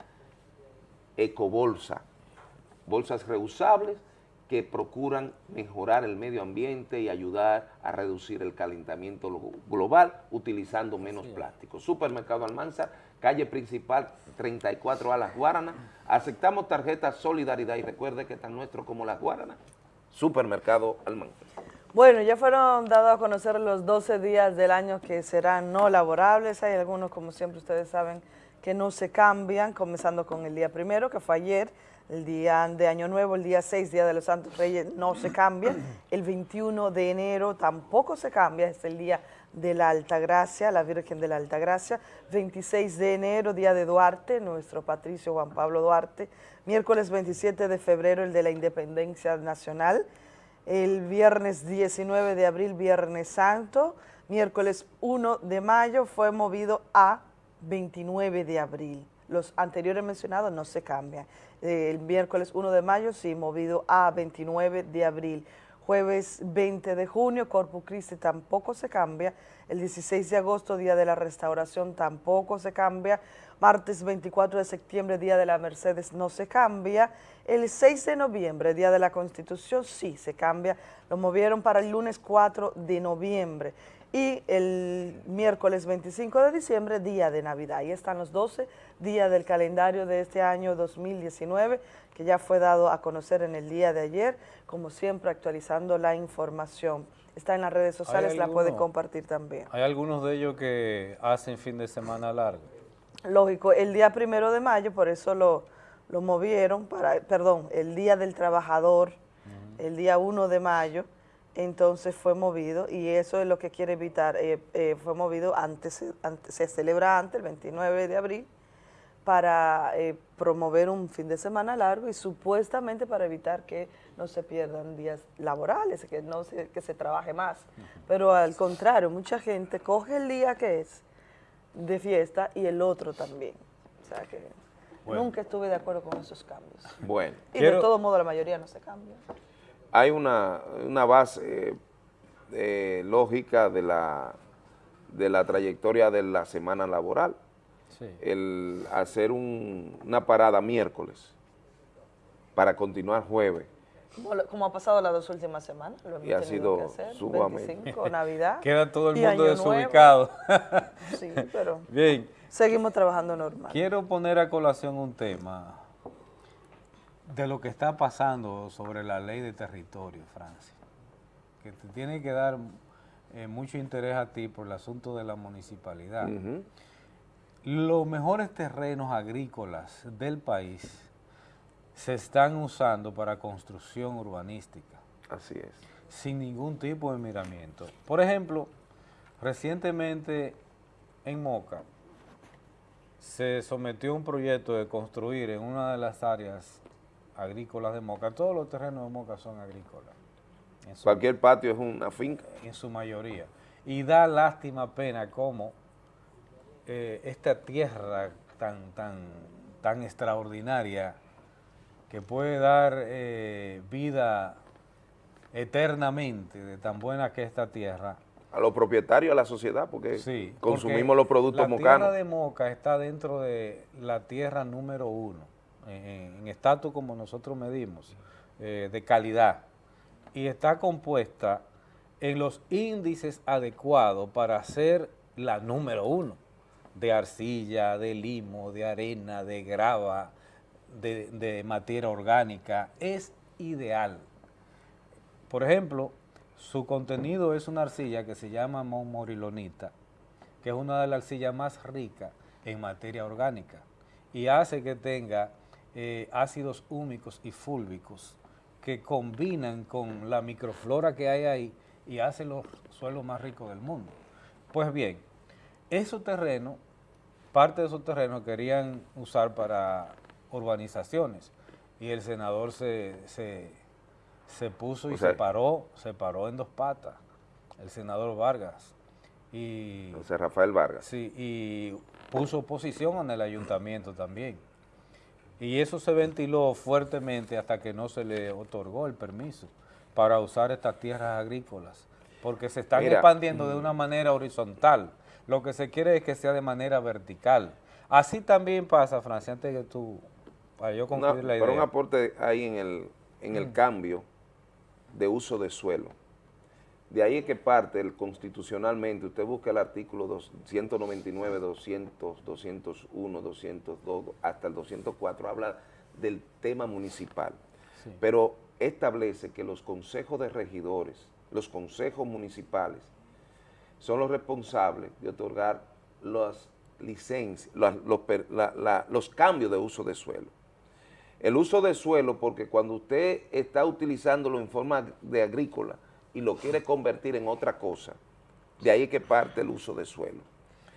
Ecobolsa, bolsas reusables que procuran mejorar el medio ambiente y ayudar a reducir el calentamiento global utilizando menos plástico. Supermercado Almanza, calle principal 34 a Las Guaranas. Aceptamos tarjetas Solidaridad y recuerde que tan nuestro como Las Guaranas. Supermercado Almanza. Bueno, ya fueron dados a conocer los 12 días del año que serán no laborables. Hay algunos, como siempre ustedes saben, que no se cambian, comenzando con el día primero, que fue ayer, el día de Año Nuevo, el día 6, Día de los Santos Reyes, no se cambia. El 21 de enero tampoco se cambia, es el día de la Alta Gracia, la Virgen de la Alta Gracia. 26 de enero, Día de Duarte, nuestro patricio Juan Pablo Duarte. Miércoles 27 de febrero, el de la Independencia Nacional. El viernes 19 de abril, Viernes Santo. Miércoles 1 de mayo fue movido a 29 de abril. Los anteriores mencionados no se cambian. El miércoles 1 de mayo sí, movido a 29 de abril. Jueves 20 de junio, Corpus Christi tampoco se cambia. El 16 de agosto, Día de la Restauración, tampoco se cambia. Martes 24 de septiembre, Día de la Mercedes, no se cambia. El 6 de noviembre, Día de la Constitución, sí se cambia. Lo movieron para el lunes 4 de noviembre y el miércoles 25 de diciembre, día de Navidad. Ahí están los 12 días del calendario de este año 2019, que ya fue dado a conocer en el día de ayer, como siempre actualizando la información. Está en las redes sociales, la pueden compartir también. ¿Hay algunos de ellos que hacen fin de semana largo? Lógico, el día primero de mayo, por eso lo, lo movieron, para, perdón, el día del trabajador, el día 1 de mayo, entonces fue movido y eso es lo que quiere evitar, eh, eh, fue movido antes, se celebra antes, el 29 de abril, para eh, promover un fin de semana largo y supuestamente para evitar que no se pierdan días laborales, que no se, que se trabaje más. Pero al contrario, mucha gente coge el día que es de fiesta y el otro también. O sea que nunca estuve de acuerdo con esos cambios. Bueno. Y de todo modo la mayoría no se cambia hay una, base eh, lógica de la, de la trayectoria de la semana laboral. El hacer una parada miércoles para continuar jueves. Como, ha pasado las dos últimas semanas. y ha sido sumamente. 25, Navidad. Queda todo el mundo desubicado. sí, pero Bien. seguimos trabajando normal. Quiero poner a colación un tema de lo que está pasando sobre la ley de territorio, Francia, que te tiene que dar eh, mucho interés a ti por el asunto de la municipalidad. Los mejores terrenos agrícolas del país se están usando para construcción urbanística. Así es. Sin ningún tipo de miramiento. Por ejemplo, recientemente en Moca se sometió un proyecto de construir en una de las áreas agrícolas de Moca, todos los terrenos de Moca son agrícolas. Cualquier patio es una finca. En su mayoría. Y da lástima pena cómo eh, esta tierra tan, tan, tan extraordinaria que puede dar eh, vida eternamente de tan buena que esta tierra. A los propietarios, a la sociedad, porque consumimos los productos mocanos. La tierra de Moca está dentro de la tierra número uno, en estatus como nosotros medimos, eh, de calidad, y está compuesta en los índices adecuados para ser la número uno, de arcilla, de limo, de arena, de grava, de, materia orgánica, es ideal. Por ejemplo, su contenido es una arcilla que se llama morilonita, que es una de las arcillas más ricas en materia orgánica y hace que tenga eh, ácidos húmicos y fúlvicos que combinan con la microflora que hay ahí y hacen los suelos más ricos del mundo. Pues bien, esos terrenos, parte de esos terrenos querían usar para urbanizaciones y el senador se, se, puso y se paró, se paró en dos patas, el senador Vargas. Y, José Rafael Vargas. Sí, y puso oposición en el ayuntamiento también. Y eso se ventiló fuertemente hasta que no se le otorgó el permiso para usar estas tierras agrícolas, porque se están expandiendo de una manera horizontal. Lo que se quiere es que sea de manera vertical. Así también pasa, Francia, antes que tú para yo concluir la idea. Pero un aporte ahí en el, en el mm. cambio de uso de suelo. De ahí es que parte el, constitucionalmente, usted busca el artículo 199, 200, 201, 202, hasta el 204, habla del tema municipal. Pero establece que los consejos de regidores, los consejos municipales, son los responsables de otorgar las licencias, los, los cambios de uso de suelo. El uso de suelo, porque cuando usted está utilizándolo en forma de agrícola y lo quiere convertir en otra cosa, de ahí que parte el uso de suelo.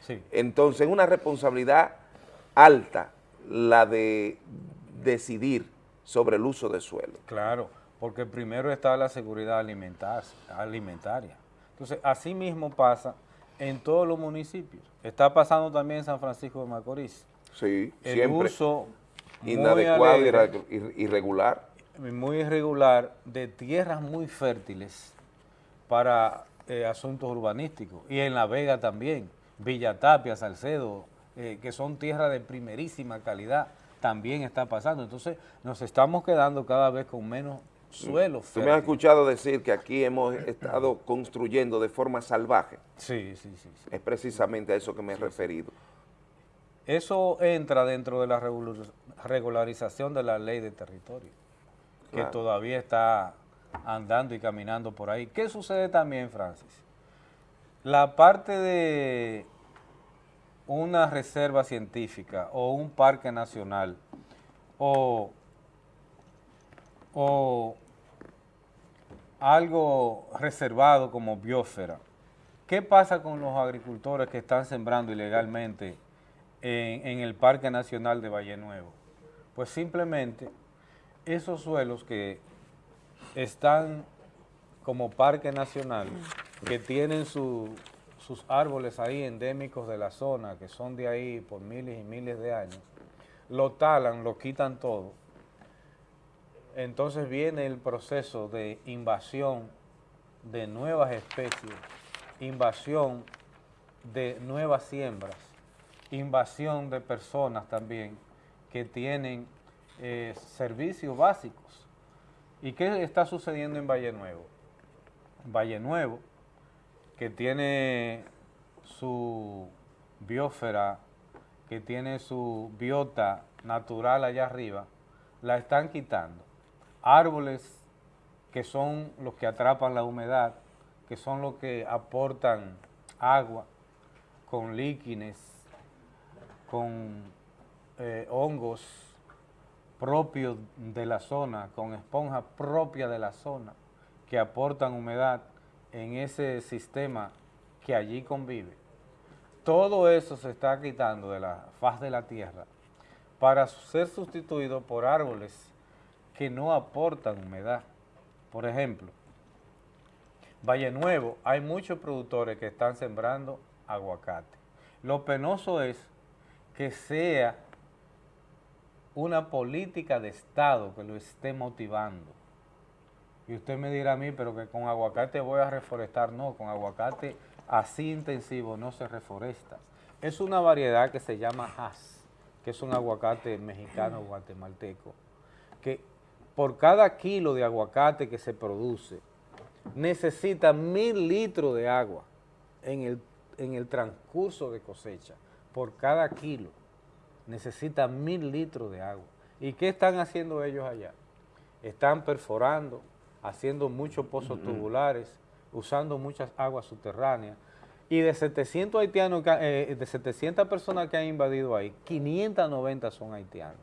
Sí. Entonces, es una responsabilidad alta la de decidir sobre el uso de suelo. Claro, porque primero está la seguridad alimentaria. Entonces, así mismo pasa en todos los municipios. Está pasando también en San Francisco de Macorís. Sí, el siempre. uso inadecuado, irregular. Muy irregular, de tierras muy fértiles para eh, asuntos urbanísticos. Y en La Vega también, Villa Tapia, Salcedo, eh, que son tierras de primerísima calidad, también está pasando. Entonces nos estamos quedando cada vez con menos suelo Tú me has escuchado decir que aquí hemos estado construyendo de forma salvaje. Sí, sí, sí. Es precisamente a eso que me he referido. Eso entra dentro de la regularización de la ley de territorio, que todavía está andando y caminando por ahí. ¿Qué sucede también, Francis? La parte de una reserva científica o un parque nacional o, o algo reservado como biosfera, ¿qué pasa con los agricultores que están sembrando ilegalmente en, el Parque Nacional de Valle Nuevo? Pues simplemente esos suelos que están como parque nacional, que tienen sus árboles ahí endémicos de la zona, que son de ahí por miles y miles de años, lo talan, lo quitan todo. Entonces viene el proceso de invasión de nuevas especies, invasión de nuevas siembras, invasión de personas también que tienen eh, servicios básicos. ¿Y qué está sucediendo en Valle Nuevo? Valle Nuevo, que tiene su biosfera, que tiene su biota natural allá arriba, la están quitando. Árboles que son los que atrapan la humedad, que son los que aportan agua con líquines, con eh, hongos, propios de la zona, con esponjas propias de la zona, que aportan humedad en ese sistema que allí convive. Todo eso se está quitando de la faz de la tierra para ser sustituido por árboles que no aportan humedad. Por ejemplo, Valle Nuevo, hay muchos productores que están sembrando aguacate. Lo penoso es que sea una política de Estado que lo esté motivando. Y usted me dirá a mí, pero que con aguacate voy a reforestar. No, con aguacate así intensivo no se reforesta. Es una variedad que se llama Hass, que es un aguacate mexicano guatemalteco, que por cada kilo de aguacate que se produce, necesita mil litros de agua en el, en el transcurso de cosecha, por cada kilo necesita mil litros de agua. ¿Y qué están haciendo ellos allá? Están perforando, haciendo muchos pozos tubulares, usando muchas aguas subterráneas, y de 700 haitianos, eh, de 700 personas que han invadido ahí, 590 son haitianos.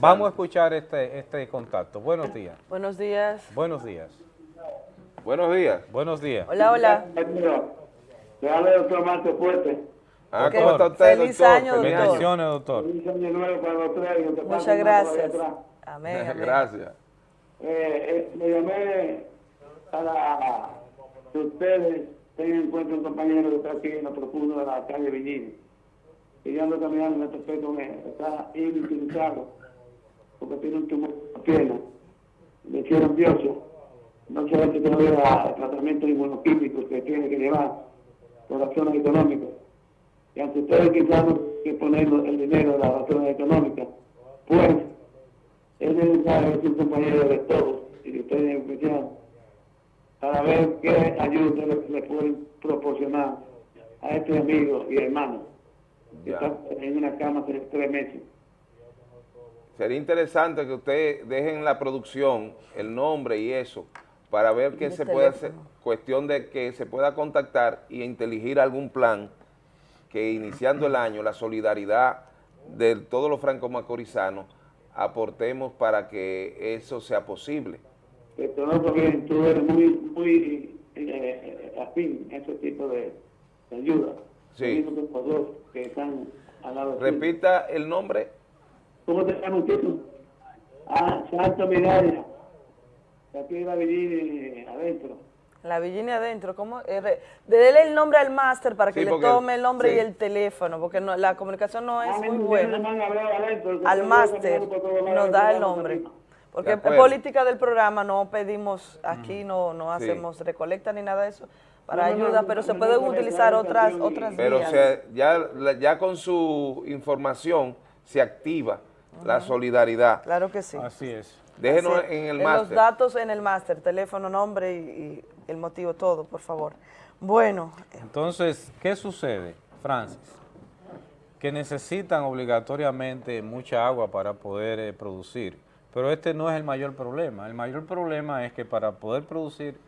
vamos a escuchar este, este contacto. Buenos días. Buenos días. Buenos días. Buenos días. Buenos días. Hola, hola. Doctor Marte Fuerte. Ah, ¿cómo está usted, Feliz doctor? año, doctor. Bendiciones, doctor. Feliz año nuevo para los tres. Muchas gracias. por allá atrás. Amén, amén. Gracias. Eh, eh, le llamé para que ustedes tengan en cuenta un compañero que está aquí en lo profundo de la calle Villini. Y yo ando caminando, me topé con él. Está inutilizado porque tiene un tumor en la pierna. Le hicieron bioso. No se hace todavía el tratamiento inmunoquímico que tiene que llevar por razones económicas. Y aunque ustedes quizás no que poner el dinero de las razones económicas, pues es necesario un compañero de todos y de ustedes en especial para ver qué ayuda le, le pueden proporcionar a este amigo y hermano que Ya. está en una cama hace tres meses. Sería interesante que usted deje en la producción el nombre y eso para ver qué se puede hacer, teléfono. cuestión de que se pueda contactar y inteligir algún plan que iniciando el año la solidaridad de todos los franco-macorizanos aportemos para que eso sea posible. Conozco bien, tú eres muy, muy eh, afín a ese tipo de, de ayuda. Sí. Que que están al lado. Repita el nombre. ¿Cómo te llamas tú? Ah, Santo Miralla. De Aquí de la Virginia adentro. La Virginia adentro, ¿cómo? Eh, Dele el nombre al máster para que Sí, le tome el nombre sí. y el teléfono, porque no- la comunicación no es muy buena. adentro, Al máster nos da el nombre. Porque en acuerdo. política del programa no pedimos, aquí no, no Sí. hacemos recolecta ni nada de eso para No, no, no, ayuda, no, pero no, se no, pueden no, no, utilizar no, otras, no, otras Pero vías. se- ya, ya con su información se activa la solidaridad. Claro que sí. Así es. Déjenos Así- en el Los máster. datos en el máster, teléfono, nombre y, y el motivo, todo, por favor. Bueno, Entonces, ¿qué sucede, Francis? Que necesitan obligatoriamente mucha agua para poder eh, producir, pero este no es el mayor problema. El mayor problema es que para poder producir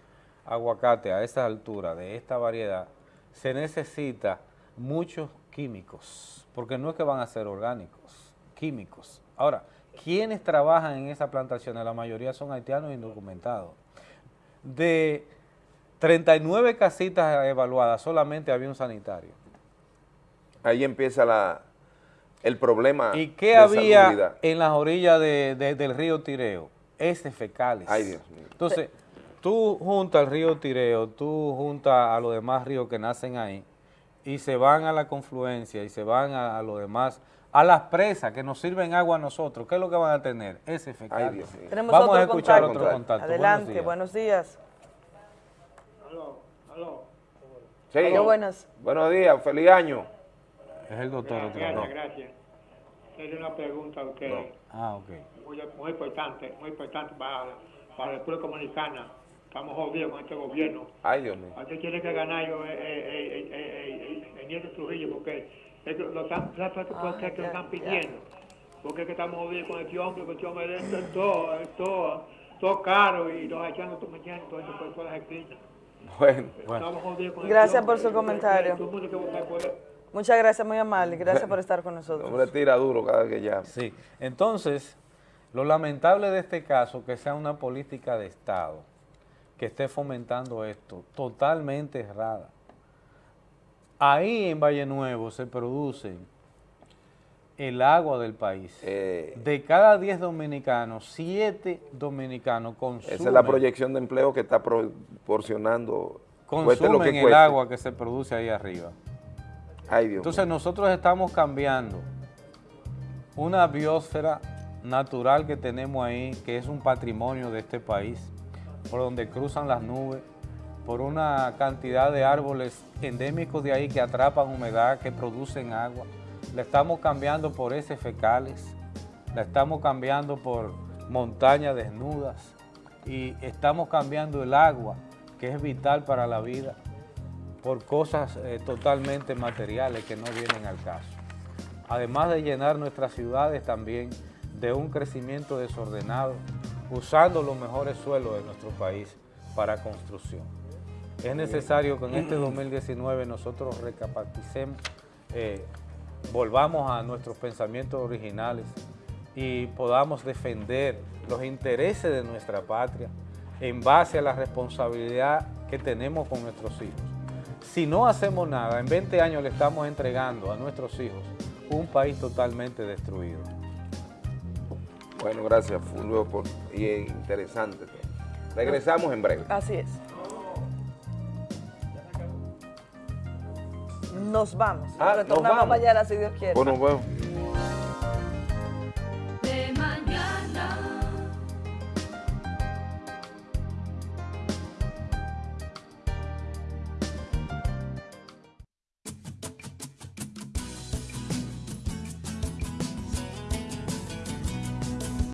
aguacate a esa altura, de esta variedad, se necesita muchos químicos, porque no es que van a ser orgánicos, químicos. Ahora, ¿quiénes trabajan en esa plantación? La mayoría son haitianos indocumentados. De 39 casitas evaluadas, solamente había un sanitario. Ahí empieza la, el problema ¿Y qué de había salubridad. en las orillas de- de- del río Tireo? Ese fecales. Ay, Dios mío. Entonces, tú juntas al río Tireo, tú juntas a los demás ríos que nacen ahí, y se van a la confluencia, y se van a, a los demás, a las presas que nos sirven agua a nosotros. ¿Qué es lo que van a tener? Ese fecales. Ay, Dios mío. tenemos Vamos a escuchar contacto. otro contacto. Adelante, Buenos buenos días. Aló, aló. Sí. Aló, buenas. Buenos días, feliz año. Es el doctor otra vez. Gracias, gracias. Hacerle una pregunta a usted. No. Ah, ok. Muy, muy importante, muy importante para, para la República Dominicana. Estamos jodidos con este gobierno. Ay, Dios mío. Aquí tiene que ganar yo, eh, eh, eh, eh, eh, el Nieto Trujillo porque es que lo están, ¿sabes por qué Ah, que lo ya, están ya. pidiendo? Porque es que estamos jodidos con el hombre, con el hombre es todo, es todo, todo caro y los haitianos están metiendo todo eso por todas las esquinas. Bueno, Gracias por su comentario. Muchas gracias, muy amable. Gracias por estar con nosotros. hombre tira duro cada vez que llama. Sí, entonces, Lo lamentable de este caso que sea una política de Estado que esté fomentando esto, totalmente errada. Ahí en Valle Nuevo se produce el agua del país. Eh, de cada 10 dominicanos, 7 dominicanos consumen, esa es la proyección de empleo que está proporcionando. cueste lo que consumen el cueste. agua que se produce ahí arriba. Ay, Dios Entonces nosotros estamos cambiando una biosfera natural que tenemos ahí, que es un patrimonio de este país, por donde cruzan las nubes, por una cantidad de árboles endémicos de ahí que atrapan humedad, que producen agua. La estamos cambiando por heces fecales, la estamos cambiando por montañas desnudas y estamos cambiando el agua, que es vital para la vida, por cosas eh, totalmente materiales que no vienen al caso. Además de llenar nuestras ciudades también de un crecimiento desordenado, usando los mejores suelos de nuestro país para construcción. Es necesario que en este 2019 nosotros recapaciticemos, eh, volvamos a nuestros pensamientos originales y podamos defender los intereses de nuestra patria en base a la responsabilidad que tenemos con nuestros hijos. Si no hacemos nada, en 20 años le estamos entregando a nuestros hijos un país totalmente destruido. Bueno, gracias Fulvio por y es interesante. Regresamos en breve. Así es. Nos vamos. Ah, Retornamos mañana, si Dios quiere. Bueno, bueno.